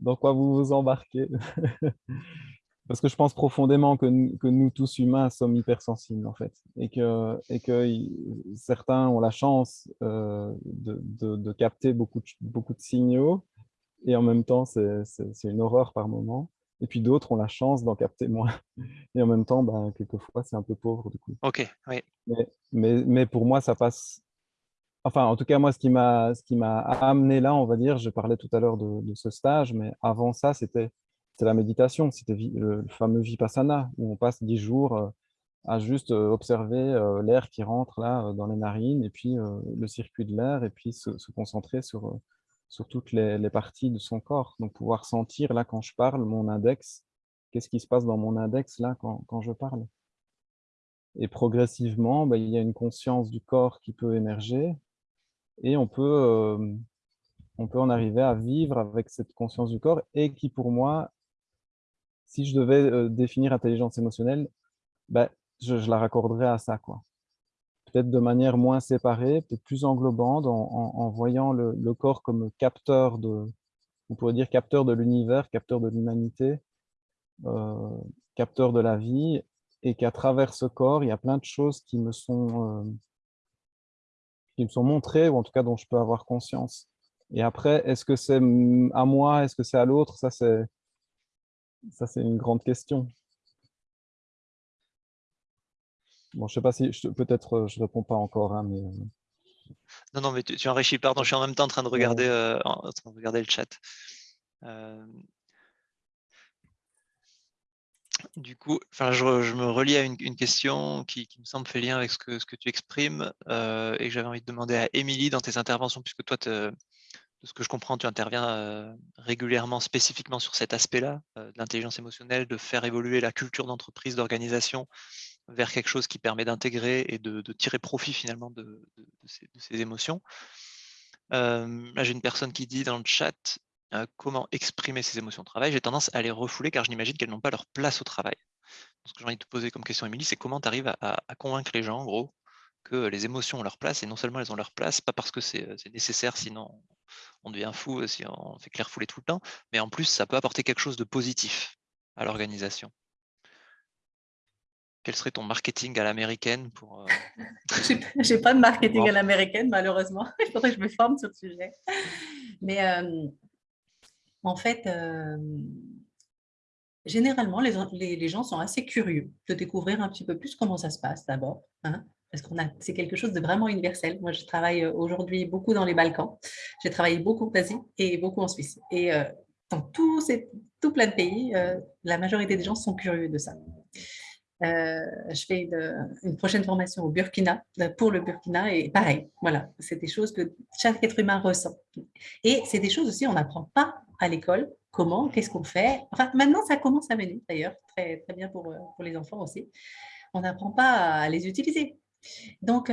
dans quoi vous vous embarquez? Parce que je pense profondément que, nous, tous humains sommes hypersensibles, en fait. Et que, et que certains ont la chance euh, de, capter beaucoup de, beaucoup de signaux. Et en même temps, c'est une horreur par moment. Et puis d'autres ont la chance d'en capter moins. Et en même temps, ben, quelquefois, c'est un peu pauvre, du coup. Ok, oui. Mais, mais, pour moi, ça passe... Enfin, en tout cas, moi, ce qui m'a amené là, on va dire, je parlais tout à l'heure de, de ce stage, mais avant ça, c'était c'est la méditation, c'était le fameux Vipassana, où on passe dix jours euh, à juste euh, observer euh, l'air qui rentre là dans les narines, et puis le circuit de l'air, et puis se, concentrer sur, sur toutes les, parties de son corps. Donc pouvoir sentir là quand je parle, mon index, qu'est-ce qui se passe dans mon index là quand, quand je parle. Et progressivement, bah, il y a une conscience du corps qui peut émerger, et on peut, on peut en arriver à vivre avec cette conscience du corps, et qui pour moi si je devais euh, définir intelligence émotionnelle, ben, je, la raccorderais à ça. quoi. Peut-être de manière moins séparée, peut-être plus englobante, en, voyant le, corps comme capteur de, on pourrait dire capteur de l'univers, capteur de l'humanité, euh, capteur de la vie, et qu'à travers ce corps, il y a plein de choses qui me sont, euh, qui me sont montrées, ou en tout cas dont je peux avoir conscience. Et après, est-ce que c'est à moi, est-ce que c'est à l'autre? Ça, c'est ça, c'est une grande question. Bon, je sais pas si, peut-être euh, je réponds pas encore, hein, mais... Euh. Non, non, mais tu, enrichis, pardon, je suis en même temps en train de regarder, euh, regarder le chat. Du coup, enfin, je, me relie à une, question qui, me semble fait lien avec ce que, ce que tu exprimes et que j'avais envie de demander à Émilie dans tes interventions, puisque toi, te, de ce que je comprends, tu interviens régulièrement spécifiquement sur cet aspect-là, de l'intelligence émotionnelle, de faire évoluer la culture d'entreprise, d'organisation vers quelque chose qui permet d'intégrer et de, tirer profit finalement de, ces, émotions. là, j'ai une personne qui dit dans le chat comment exprimer ses émotions au travail. J'ai tendance à les refouler car je n'imagine qu'elles n'ont pas leur place au travail. ce que j'ai envie de te poser comme question, Émilie, c'est comment tu arrives à, convaincre les gens, en gros, que les émotions ont leur place, et non seulement elles ont leur place, pas parce que c'est nécessaire, sinon on devient fou si on fait clair fouler tout le temps, mais en plus, ça peut apporter quelque chose de positif à l'organisation. Quel serait ton marketing à l'américaine pour euh... J'ai pas de marketing à l'américaine, malheureusement. Il faudrait que je me forme sur le sujet. Mais euh, en fait, euh, généralement, les, les, gens sont assez curieux de découvrir un petit peu plus comment ça se passe d'abord. Hein parce que c'est quelque chose de vraiment universel. Moi, je travaille euh, aujourd'hui beaucoup dans les Balkans. J'ai travaillé beaucoup en Asie et beaucoup en Suisse. Et euh, dans tous ces, tout plein de pays, euh, la majorité des gens sont curieux de ça. je fais une, prochaine formation au Burkina, pour le Burkina, et pareil, voilà, c'est des choses que chaque être humain ressent. Et c'est des choses aussi, on n'apprend pas à l'école, comment, qu'est-ce qu'on fait. Enfin, maintenant, ça commence à venir, d'ailleurs, très, très bien pour, pour les enfants aussi. On n'apprend pas à les utiliser. Donc,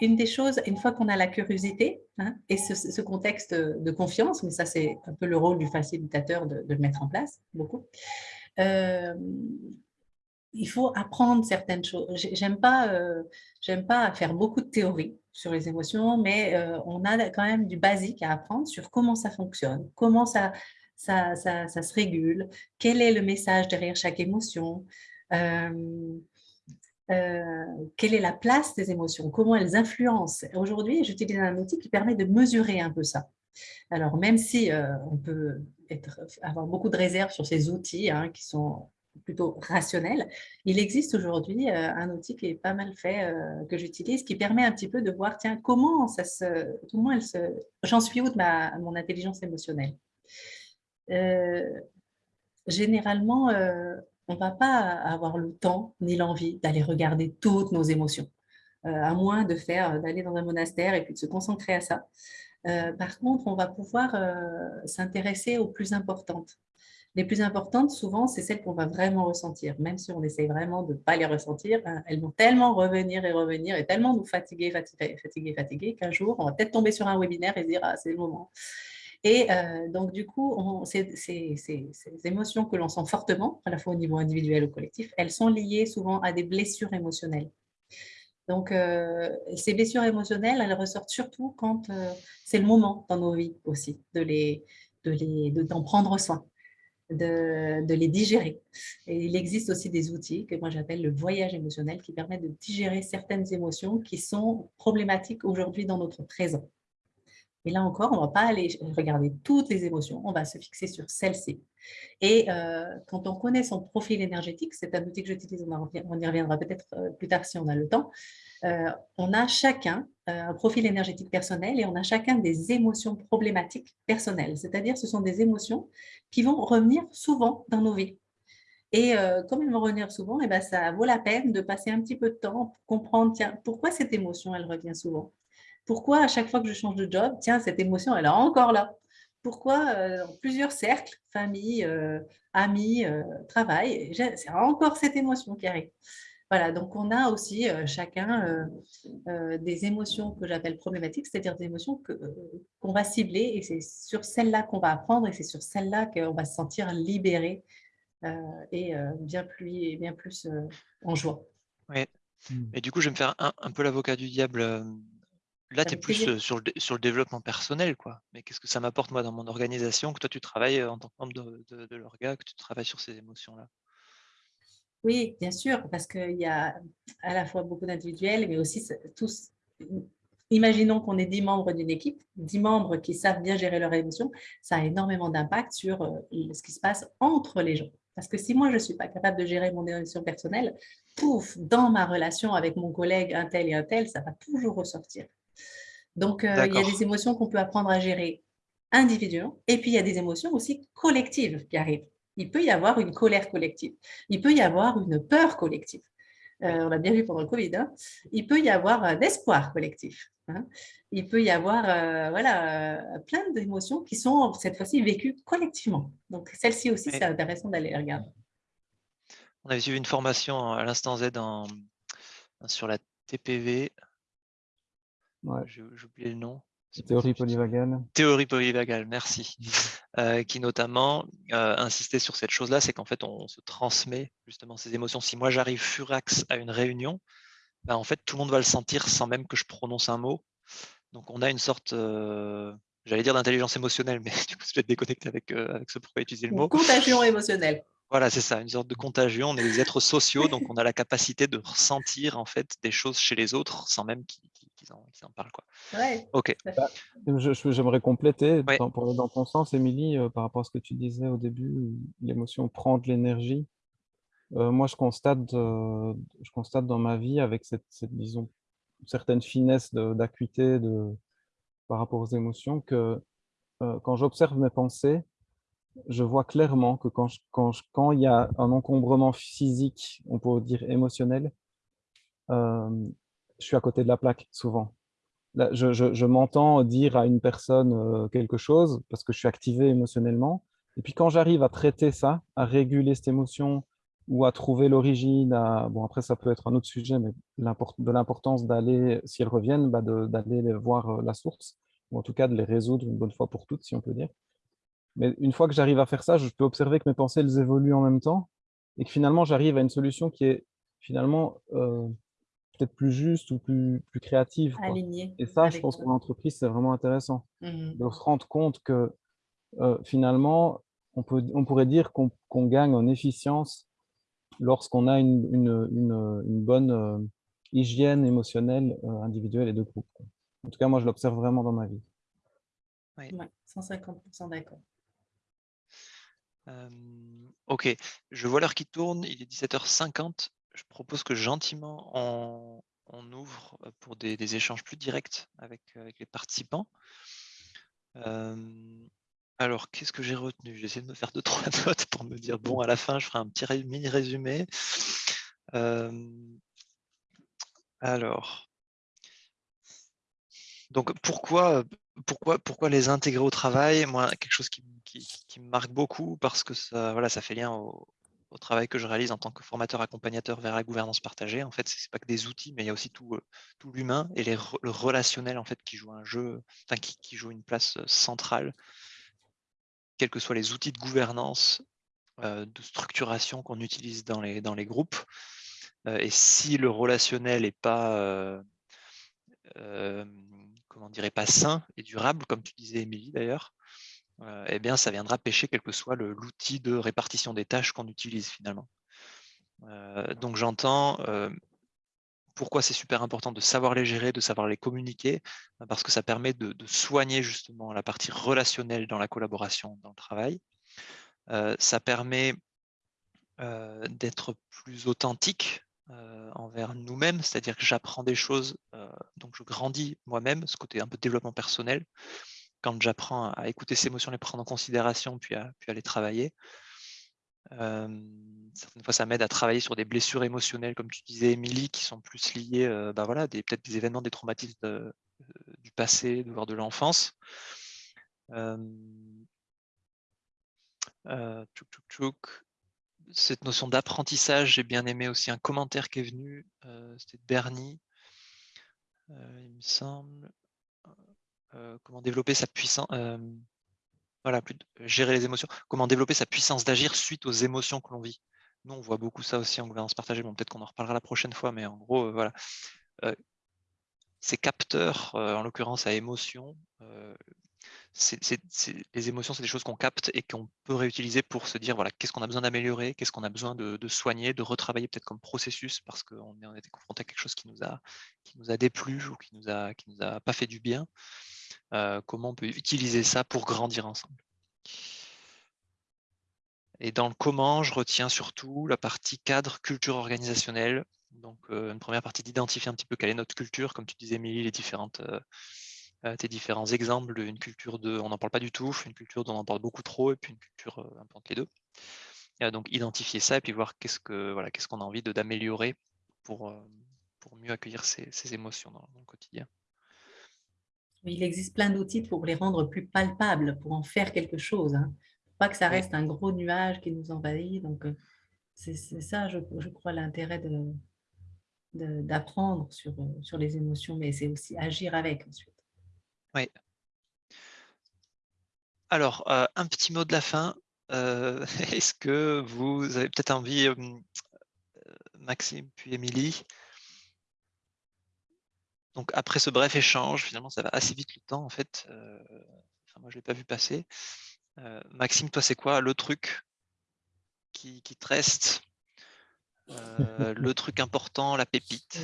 une des choses, une fois qu'on a la curiosité hein, et ce, contexte de confiance, mais ça c'est un peu le rôle du facilitateur de, le mettre en place, beaucoup, euh, il faut apprendre certaines choses. J'aime pas, euh, pas faire beaucoup de théories sur les émotions, mais euh, on a quand même du basique à apprendre sur comment ça fonctionne, comment ça, ça, ça, se régule, quel est le message derrière chaque émotion, euh, quelle est la place des émotions, comment elles influencent? Aujourd'hui, j'utilise un outil qui permet de mesurer un peu ça. Alors, même si euh, on peut avoir beaucoup de réserves sur ces outils hein, qui sont plutôt rationnels, il existe aujourd'hui euh, un outil qui est pas mal fait, que j'utilise, qui permet un petit peu de voir, tiens, comment ça se... Se J'en suis où de ma, mon intelligence émotionnelle? Généralement, on ne va pas avoir le temps ni l'envie d'aller regarder toutes nos émotions, euh, à moins de faire euh, d'aller dans un monastère et puis de se concentrer à ça. Euh, par contre, on va pouvoir s'intéresser aux plus importantes. Les plus importantes, souvent, c'est celles qu'on va vraiment ressentir. Même si on essaye vraiment de ne pas les ressentir, hein, elles vont tellement revenir et revenir et tellement nous fatiguer, fatiguer, fatiguer, fatiguer qu'un jour, on va peut-être tomber sur un webinaire et se dire « Ah, c'est le moment ». Et euh, donc, du coup, ces, émotions que l'on sent fortement, à la fois au niveau individuel ou collectif, elles sont liées souvent à des blessures émotionnelles. Donc, euh, ces blessures émotionnelles, elles ressortent surtout quand euh, c'est le moment dans nos vies aussi de les, de les, d'en prendre soin, de, de, les digérer. Et il existe aussi des outils que moi j'appelle le voyage émotionnel qui permet de digérer certaines émotions qui sont problématiques aujourd'hui dans notre présent. Et là encore, on ne va pas aller regarder toutes les émotions, on va se fixer sur celle-ci. Et euh, quand on connaît son profil énergétique, c'est un outil que j'utilise, on, y reviendra peut-être euh, plus tard si on a le temps, euh, on a chacun un profil énergétique personnel et on a chacun des émotions problématiques personnelles. C'est-à-dire ce sont des émotions qui vont revenir souvent dans nos vies. Et comme elles vont revenir souvent, eh ben, ça vaut la peine de passer un petit peu de temps pour comprendre pourquoi cette émotion revient souvent? Pourquoi à chaque fois que je change de job, tiens, cette émotion, elle est encore là Pourquoi euh, dans plusieurs cercles, famille, euh, amis, euh, travail, c'est encore cette émotion qui arrive voilà, donc on a aussi chacun des émotions que j'appelle problématiques, c'est-à-dire des émotions qu'on va cibler et c'est sur celles-là qu'on va apprendre et c'est sur celles-là qu'on va se sentir libéré et bien plus, bien plus en joie. Oui, mmh. et du coup, je vais me faire un, un peu l'avocat du diable Là, tu es plus sur le, sur le développement personnel, quoi. Mais qu'est-ce que ça m'apporte, moi, dans mon organisation, que toi, tu travailles en tant que membre de, de, l'orga, que tu travailles sur ces émotions-là? Oui, bien sûr, parce qu'il y a à la fois beaucoup d'individuels, mais aussi tous. Imaginons qu'on est dix membres d'une équipe, dix membres qui savent bien gérer leurs émotions, ça a énormément d'impact sur ce qui se passe entre les gens. Parce que si moi, je ne suis pas capable de gérer mon émotion personnelle, pouf, dans ma relation avec mon collègue un tel et un tel, ça va toujours ressortir. Donc, euh, il y a des émotions qu'on peut apprendre à gérer individuellement. Et puis, il y a des émotions aussi collectives qui arrivent. Il peut y avoir une colère collective. Il peut y avoir une peur collective. Euh, on l'a bien vu pendant le Covid. Hein. Il peut y avoir un espoir collectif. Hein. Il peut y avoir euh, voilà, plein d'émotions qui sont cette fois-ci vécues collectivement. Donc, celle-ci aussi, c'est intéressant d'aller regarder. On avait suivi une formation à l'instant Z sur la TPV. J'ai oublié le nom. Théorie polyvagale. Théorie polyvagale, merci. Mmh. Euh, qui notamment euh, insistait sur cette chose-là, c'est qu'en fait, on, se transmet justement ces émotions. Si moi j'arrive furax à une réunion, ben, en fait, tout le monde va le sentir sans même que je prononce un mot. Donc on a une sorte, euh, j'allais dire d'intelligence émotionnelle, mais du coup, je vais être déconnecté avec, avec ce pourquoi utiliser le mot. Contagion émotionnelle. Voilà, c'est ça, une sorte de contagion. On est des êtres sociaux, donc on a la capacité de ressentir en fait des choses chez les autres sans même qu'ils en, parlent. Quoi. Ok. Bah, j'aimerais compléter dans, dans, ton sens, Émilie, euh, par rapport à ce que tu disais au début, l'émotion prend de l'énergie. Euh, moi, je constate, euh, je constate dans ma vie avec cette, cette disons, certaine finesse d'acuité de, par rapport aux émotions que quand j'observe mes pensées, je vois clairement que quand, quand, quand il y a un encombrement physique, on peut dire émotionnel, euh, je suis à côté de la plaque souvent. Je, m'entends dire à une personne euh, quelque chose parce que je suis activé émotionnellement. Et puis quand j'arrive à traiter ça, à réguler cette émotion ou à trouver l'origine, bon après ça peut être un autre sujet, mais de l'importance d'aller, si elles reviennent, bah d'aller voir euh, la source, ou en tout cas de les résoudre une bonne fois pour toutes, si on peut dire. Mais une fois que j'arrive à faire ça, je peux observer que mes pensées, elles évoluent en même temps et que finalement, j'arrive à une solution qui est finalement euh, peut-être plus juste ou plus, plus créative. Et ça, je pense pour l'entreprise, c'est vraiment intéressant mmh de se rendre compte que euh, finalement, on, peut, on pourrait dire qu'on gagne en efficience lorsqu'on a une, une, une, bonne euh, hygiène émotionnelle individuelle et de groupe. En tout cas, moi, je l'observe vraiment dans ma vie. Oui, 150% d'accord ok, je vois l'heure qui tourne, il est 17h50. Je propose que gentiment on, ouvre pour des, échanges plus directs avec, les participants. alors, qu'est-ce que j'ai retenu? J'essaie de me faire deux, trois notes pour me dire, bon, à la fin, je ferai un petit mini résumé. alors, donc pourquoi, pourquoi, pourquoi les intégrer au travail? Moi, quelque chose qui, me marque beaucoup parce que ça, voilà, ça fait lien au, travail que je réalise en tant que formateur accompagnateur vers la gouvernance partagée. En fait, ce n'est pas que des outils, mais il y a aussi tout, euh, l'humain et le relationnel en fait, qui joue un jeu, qui, joue une place euh, centrale, quels que soient les outils de gouvernance, euh, de structuration qu'on utilise dans les, groupes. et si le relationnel n'est pas comment dirait pas sain et durable, comme tu disais, Émilie d'ailleurs, euh, eh bien, ça viendra pêcher quel que soit l'outil de répartition des tâches qu'on utilise finalement. Euh, donc j'entends euh, pourquoi c'est super important de savoir les gérer, de savoir les communiquer, parce que ça permet de, soigner justement la partie relationnelle dans la collaboration, dans le travail. ça permet d'être plus authentique envers nous-mêmes, c'est-à-dire que j'apprends des choses, donc je grandis moi-même, ce côté un peu développement personnel, quand j'apprends à écouter ces émotions, les prendre en considération, puis à, puis les travailler. Euh, certaines fois, ça m'aide à travailler sur des blessures émotionnelles, comme tu disais, Émilie, qui sont plus liées, bah voilà, peut-être des événements, des traumatismes du passé, voire de l'enfance. tchouk cette notion d'apprentissage, j'ai bien aimé aussi un commentaire qui est venu, euh, c'était de Bernie, euh, il me semble. Euh, comment développer sa puissance, voilà, plus gérer les émotions, comment développer sa puissance d'agir suite aux émotions que l'on vit. Nous, on voit beaucoup ça aussi en gouvernance partagée, peut-être qu'on en reparlera la prochaine fois, mais en gros, voilà. ces capteurs, en l'occurrence à émotion, les émotions, c'est des choses qu'on capte et qu'on peut réutiliser pour se dire voilà, qu'est-ce qu'on a besoin d'améliorer, qu'est-ce qu'on a besoin de, soigner, de retravailler peut-être comme processus parce qu'on a été confronté à quelque chose qui nous a, déplu ou qui nous qui nous a pas fait du bien. Euh, comment on peut utiliser ça pour grandir ensemble. Et dans le comment, je retiens surtout la partie cadre culture organisationnelle. Donc, euh, une première partie d'identifier un petit peu quelle est notre culture, comme tu disais, Émilie, les euh, tes différents exemples d'une culture de on n'en parle pas du tout, une culture dont on en parle beaucoup trop, et puis une culture un peu entre les deux. donc identifier ça et puis voir qu'est-ce que voilà, qu'on a envie d'améliorer pour, pour mieux accueillir ces, émotions dans, le quotidien. Il existe plein d'outils pour les rendre plus palpables, pour en faire quelque chose. Hein. Pas que ça reste un gros nuage qui nous envahit. Donc, c'est ça, je, je crois, l'intérêt de, d'apprendre sur, sur les émotions, mais c'est aussi agir avec ensuite. Oui. Alors, euh, un petit mot de la fin. Euh, est-ce que vous avez peut-être envie, euh, Maxime puis Émilie Donc après ce bref échange, finalement ça va assez vite le temps en fait. moi je ne l'ai pas vu passer. Maxime, toi c'est quoi le truc qui, te reste le truc important, la pépite?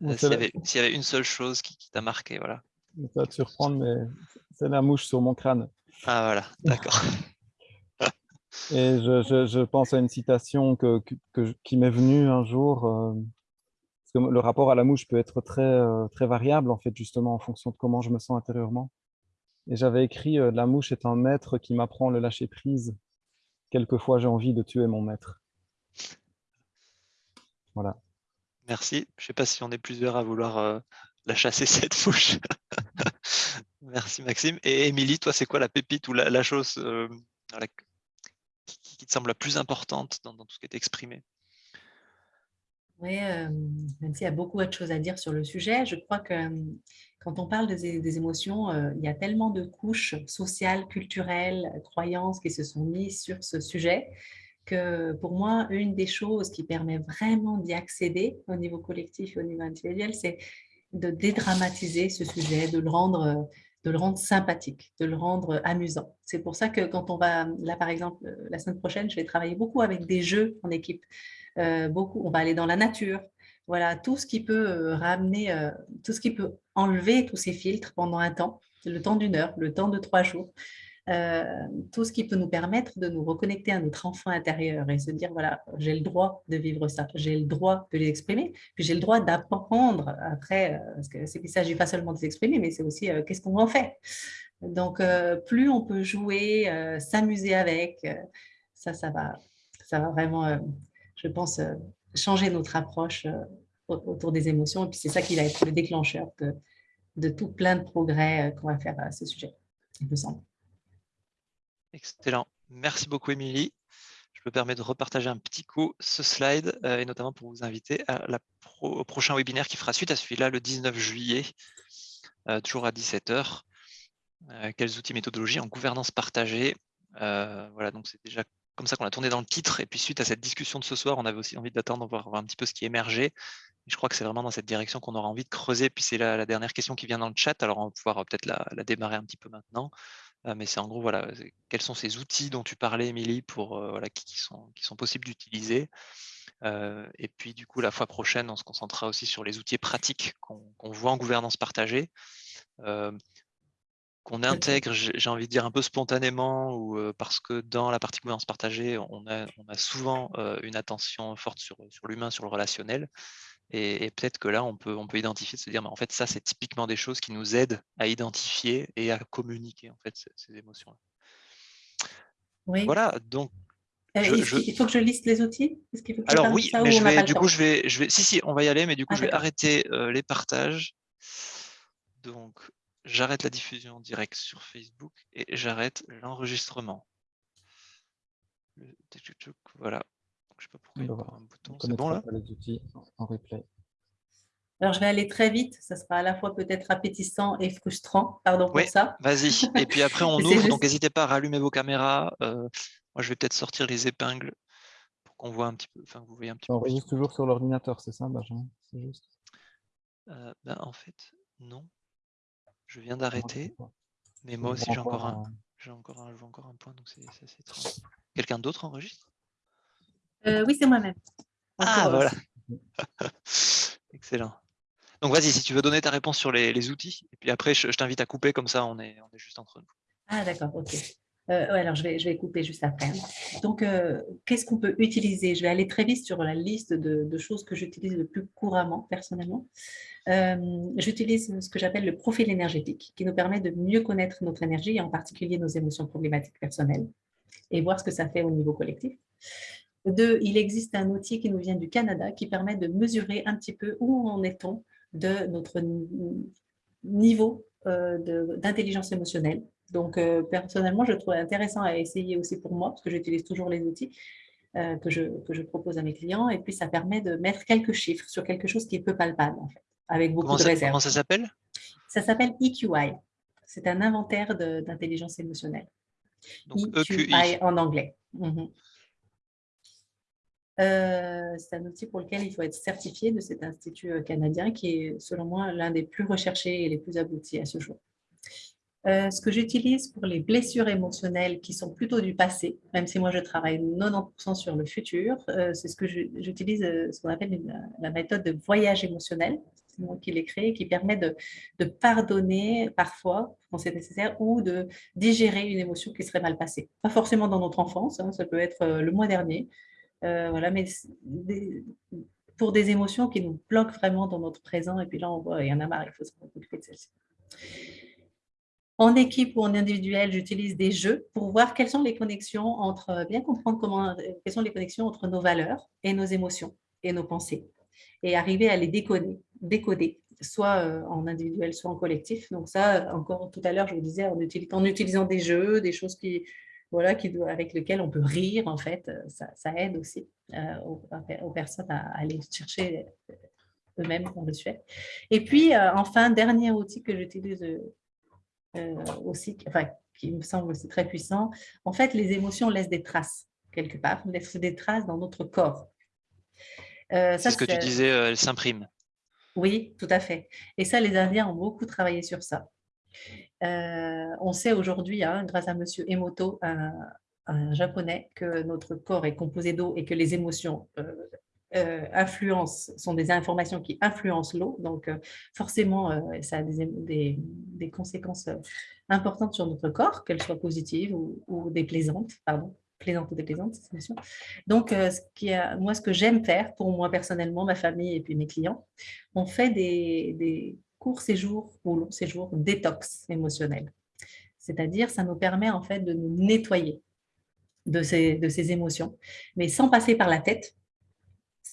S'il y, avait une seule chose qui, qui t'a marqué, voilà. Ça va te surprendre, mais c'est la mouche sur mon crâne. Ah voilà, d'accord. Et je, je, pense à une citation que, que, qui m'est venue un jour. Parce que le rapport à la mouche peut être très, euh, très variable, en fait, justement, en fonction de comment je me sens intérieurement. Et j'avais écrit euh, La mouche est un maître qui m'apprend le lâcher-prise quelquefois j'ai envie de tuer mon maître. Voilà. Merci. Je ne sais pas si on est plusieurs à vouloir euh, la chasser, cette fouche. Merci Maxime. Et Émilie, toi, c'est quoi la pépite ou la, chose qui, te semble la plus importante dans, tout ce qui est exprimé? Oui, même s'il y a beaucoup de choses à dire sur le sujet, je crois que quand on parle des, émotions, il y a tellement de couches sociales, culturelles, croyances qui se sont mises sur ce sujet que pour moi, une des choses qui permet vraiment d'y accéder au niveau collectif et au niveau individuel, c'est de dédramatiser ce sujet, de le rendre de le rendre sympathique, de le rendre amusant. C'est pour ça que quand on va, là par exemple, la semaine prochaine, je vais travailler beaucoup avec des jeux en équipe. Euh, beaucoup, on va aller dans la nature. Voilà, tout ce qui peut euh, ramener, euh, tout ce qui peut enlever tous ces filtres pendant un temps, le temps d'une heure, le temps de trois jours. Euh, tout ce qui peut nous permettre de nous reconnecter à notre enfant intérieur et se dire, voilà, j'ai le droit de vivre ça, j'ai le droit de l'exprimer, puis j'ai le droit d'apprendre après, euh, parce que ne s'agit pas seulement de s'exprimer, mais c'est aussi euh, qu'est-ce qu'on en fait? Donc, plus on peut jouer, s'amuser avec, ça, ça va, ça va vraiment, je pense, changer notre approche autour des émotions. Et puis, c'est ça qui va être le déclencheur de tout plein de progrès qu'on va faire à ce sujet, il me semble. Excellent. Merci beaucoup, Émilie. Je me permets de repartager un petit coup ce slide, euh, et notamment pour vous inviter au prochain webinaire qui fera suite à celui-là le 19 juillet, euh, toujours à 17h. Euh, quels outils méthodologies en gouvernance partagée Voilà, donc c'est déjà comme ça qu'on a tourné dans le titre. Et puis suite à cette discussion de ce soir, on avait aussi envie d'attendre, voir, un petit peu ce qui émergeait. Je crois que c'est vraiment dans cette direction qu'on aura envie de creuser. Puis c'est la, dernière question qui vient dans le chat, alors on va pouvoir peut-être la démarrer un petit peu maintenant. Ah, mais c'est en gros, voilà, quels sont ces outils dont tu parlais, Émilie, pour, euh, voilà, qui, sont, qui sont possibles d'utiliser. Euh, et puis, du coup, la fois prochaine, on se concentrera aussi sur les outils pratiques qu'on voit en gouvernance partagée, euh, qu'on intègre, j'ai envie de dire, un peu spontanément, ou parce que dans la partie gouvernance partagée, on a, on a souvent une attention forte sur, sur l'humain, sur le relationnel. Et, peut-être que là, on peut, on peut identifier, de se dire, mais en fait, ça, c'est typiquement des choses qui nous aident à identifier et à communiquer en fait ces, émotions-là. Oui. Voilà, donc. Euh, il faut que je liste les outils? Alors oui, mais je vais, du coup, je vais, je vais. Si, si, on va y aller, mais du coup, ah, je vais arrêter euh, les partages. Donc, j'arrête la diffusion directe sur Facebook et j'arrête l'enregistrement. Voilà. Je sais pas pourquoi il y a un bouton. C'est bon là? les outils en replay. Alors, je vais aller très vite. Ça sera à la fois peut-être appétissant et frustrant. Pardon pour ça. Vas-y. Et puis après, on ouvre. Donc, n'hésitez pas à rallumer vos caméras. Euh, moi, je vais peut-être sortir les épingles pour qu'on voit un petit peu. Enfin, vous voyez un petit on enregistre toujours sur l'ordinateur, c'est ça, Benjamin? C'est juste? Euh, ben, en fait, non. Je viens d'arrêter. Mais moi aussi, j'ai encore, un, j'ai encore, un, encore un point. Donc, c'est. Quelqu'un d'autre enregistre? Euh, oui, c'est moi-même. Ah, voilà. Excellent. Donc, vas-y, si tu veux donner ta réponse sur les, outils. Et puis après, je, t'invite à couper, comme ça, on est, on est juste entre nous. Ah, d'accord, ok. Euh, alors, je vais, je vais couper juste après. Donc, euh, qu'est-ce qu'on peut utiliser? Je vais aller très vite sur la liste de, choses que j'utilise le plus couramment, personnellement. j'utilise ce que j'appelle le profil énergétique, qui nous permet de mieux connaître notre énergie, et en particulier nos émotions problématiques personnelles, et voir ce que ça fait au niveau collectif. Deux, il existe un outil qui nous vient du Canada qui permet de mesurer un petit peu où en est-on de notre niveau euh, d'intelligence émotionnelle. Donc, euh, personnellement, je trouve intéressant à essayer aussi pour moi, parce que j'utilise toujours les outils euh, que, je, que je propose à mes clients. Et puis, ça permet de mettre quelques chiffres sur quelque chose qui est peu palpable, en fait, avec beaucoup de réserves. Comment ça s'appelle? Ça s'appelle EQI. C'est un inventaire d'intelligence émotionnelle. Donc, EQI e en anglais. Mhm. Euh, c'est un outil pour lequel il faut être certifié de cet institut canadien qui est, selon moi, l'un des plus recherchés et les plus aboutis à ce jour. Euh, ce que j'utilise pour les blessures émotionnelles qui sont plutôt du passé, même si moi je travaille 90% sur le futur, c'est ce que j'utilise, ce qu'on appelle la méthode de voyage émotionnel. C'est moi qui l'ai créé, qui permet de, pardonner parfois, quand c'est nécessaire, ou de digérer une émotion qui serait mal passée. Pas forcément dans notre enfance, hein, ça peut être le mois dernier, euh, voilà, mais pour des émotions qui nous bloquent vraiment dans notre présent, et puis là, on voit, il y en a marre, il faut se occuper de celle-ci. En équipe ou en individuel, j'utilise des jeux pour voir quelles sont les connexions entre, bien comprendre comment, quelles sont les connexions entre nos valeurs et nos émotions et nos pensées et arriver à les décoder, soit euh, en individuel, soit en collectif. Donc ça, encore tout à l'heure, je vous disais, en, utilisant des jeux, des choses qui, voilà, qui, avec lesquelles on peut rire, en fait, euh, ça, aide aussi euh, aux, personnes à, aller chercher eux-mêmes dans le sujet. Et puis, enfin, dernier outil que j'utilise aussi, enfin, qui me semble aussi très puissant, en fait, les émotions laissent des traces, quelque part, laissent des traces dans notre corps. C'est ce que tu disais, elles s'impriment. Oui, tout à fait. Et ça, les Indiens ont beaucoup travaillé sur ça. Euh, on sait aujourd'hui, hein, grâce à M. Emoto, un, japonais, que notre corps est composé d'eau et que les émotions euh, euh, influencent, sont des informations qui influencent l'eau. Donc, forcément, ça a des, conséquences importantes sur notre corps, qu'elles soient positives ou, déplaisantes. Pardon plaisante ou déplaisante, cette Donc, euh, ce qui a, moi, ce que j'aime faire, pour moi personnellement, ma famille et puis mes clients, on fait des, courts séjours ou longs séjours détox émotionnel. C'est-à-dire, ça nous permet en fait de nous nettoyer de ces, de ces émotions, mais sans passer par la tête,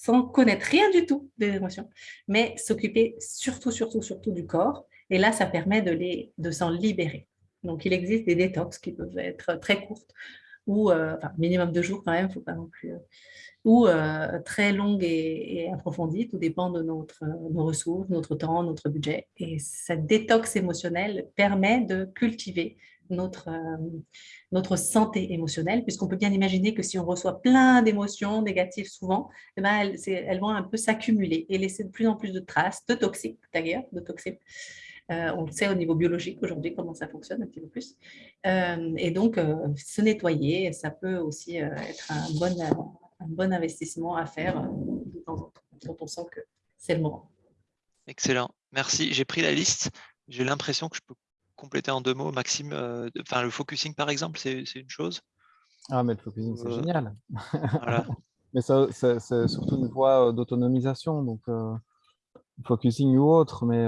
sans connaître rien du tout des émotions, mais s'occuper surtout, surtout, surtout du corps. Et là, ça permet de, les, de s'en libérer. Donc, il existe des détox qui peuvent être très courtes, ou euh, enfin, minimum de jours quand même, faut pas non plus, euh, ou euh, très longue et, approfondie, tout dépend de notre, nos ressources, notre temps, notre budget. Et cette détox émotionnelle permet de cultiver notre, notre santé émotionnelle, puisqu'on peut bien imaginer que si on reçoit plein d'émotions négatives souvent, eh ben elles, vont un peu s'accumuler et laisser de plus en plus de traces, de toxiques d'ailleurs, de toxiques, euh, on sait au niveau biologique aujourd'hui comment ça fonctionne un petit peu plus. Euh, et donc, euh, se nettoyer, ça peut aussi être un bon, un bon investissement à faire de temps en temps, quand on sent que c'est le moment. Excellent, merci. J'ai pris la liste. J'ai l'impression que je peux compléter en deux mots. Maxime, enfin, le focusing, par exemple, c'est une chose Ah, mais le focusing, c'est génial. mais c'est surtout une voie d'autonomisation, donc focusing ou autre, mais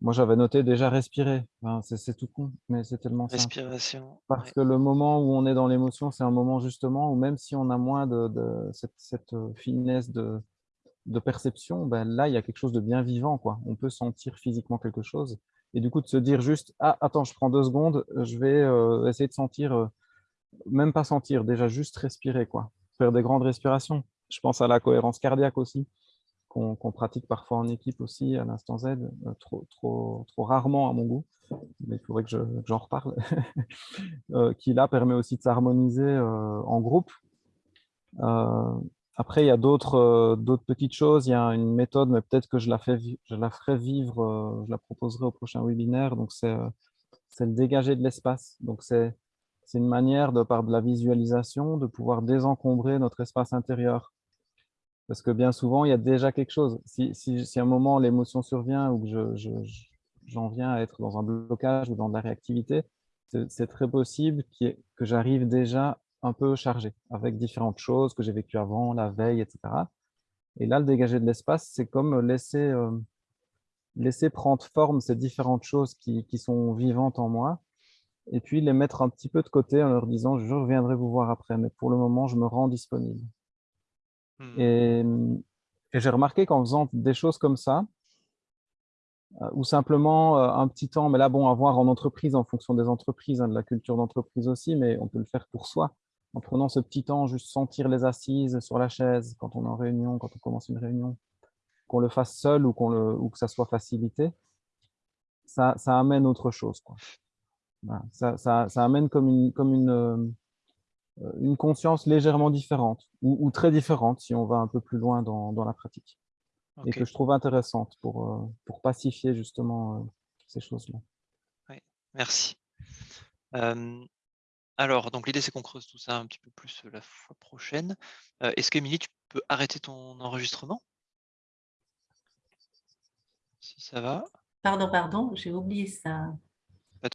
moi, j'avais noté déjà respirer. c'est tout con, mais c'est tellement simple. Respiration. Parce que le moment où on est dans l'émotion, c'est un moment justement où même si on a moins de, cette, euh, finesse de, perception, ben là, il y a quelque chose de bien vivant. Quoi. On peut sentir physiquement quelque chose. Et du coup, de se dire juste, ah, attends, je prends deux secondes, je vais euh, essayer de sentir, euh, même pas sentir, déjà juste respirer, quoi. Faire des grandes respirations. Je pense à la cohérence cardiaque aussi qu'on pratique parfois en équipe aussi à l'instant Z, euh, trop, trop, trop rarement à mon goût, mais il faudrait que j'en reparle, euh, qui là permet aussi de s'harmoniser euh, en groupe. Après, il y a d'autres petites choses. Il y a une méthode, mais peut-être que je la, ferai vivre, je la proposerai au prochain webinaire. Donc, c'est le dégager de l'espace. Donc, c'est une manière, par de la visualisation, de pouvoir désencombrer notre espace intérieur. Parce que bien souvent, il y a déjà quelque chose. Si, à un moment, l'émotion survient ou que j'en je, viens à être dans un blocage ou dans de la réactivité, c'est très possible que j'arrive déjà un peu chargé avec différentes choses que j'ai vécues avant, la veille, etc. Et là, le dégager de l'espace, c'est comme laisser, euh, laisser prendre forme ces différentes choses qui, qui, sont vivantes en moi et puis les mettre un petit peu de côté en leur disant « je reviendrai vous voir après, mais pour le moment, je me rends disponible ». Mmh. Et, j'ai remarqué qu'en faisant des choses comme ça, euh, ou simplement euh, un petit temps, mais là, bon, à voir en entreprise, en fonction des entreprises, hein, de la culture d'entreprise aussi, mais on peut le faire pour soi, en prenant ce petit temps, juste sentir les assises sur la chaise quand on est en réunion, quand on commence une réunion, qu'on le fasse seul ou, le, ou que ça soit facilité, ça, ça amène autre chose. Quoi. Ça, ça, ça, amène comme une, comme une, euh, euh, une conscience légèrement différente ou, très différente si on va un peu plus loin dans, la pratique et que je trouve intéressante pour, euh, pour pacifier justement euh, ces choses-là. Oui, merci. Alors, donc l'idée c'est qu'on creuse tout ça un petit peu plus la fois prochaine. Est-ce qu'Emilie, tu peux arrêter ton enregistrement? Si ça va. Pardon, pardon, j'ai oublié ça.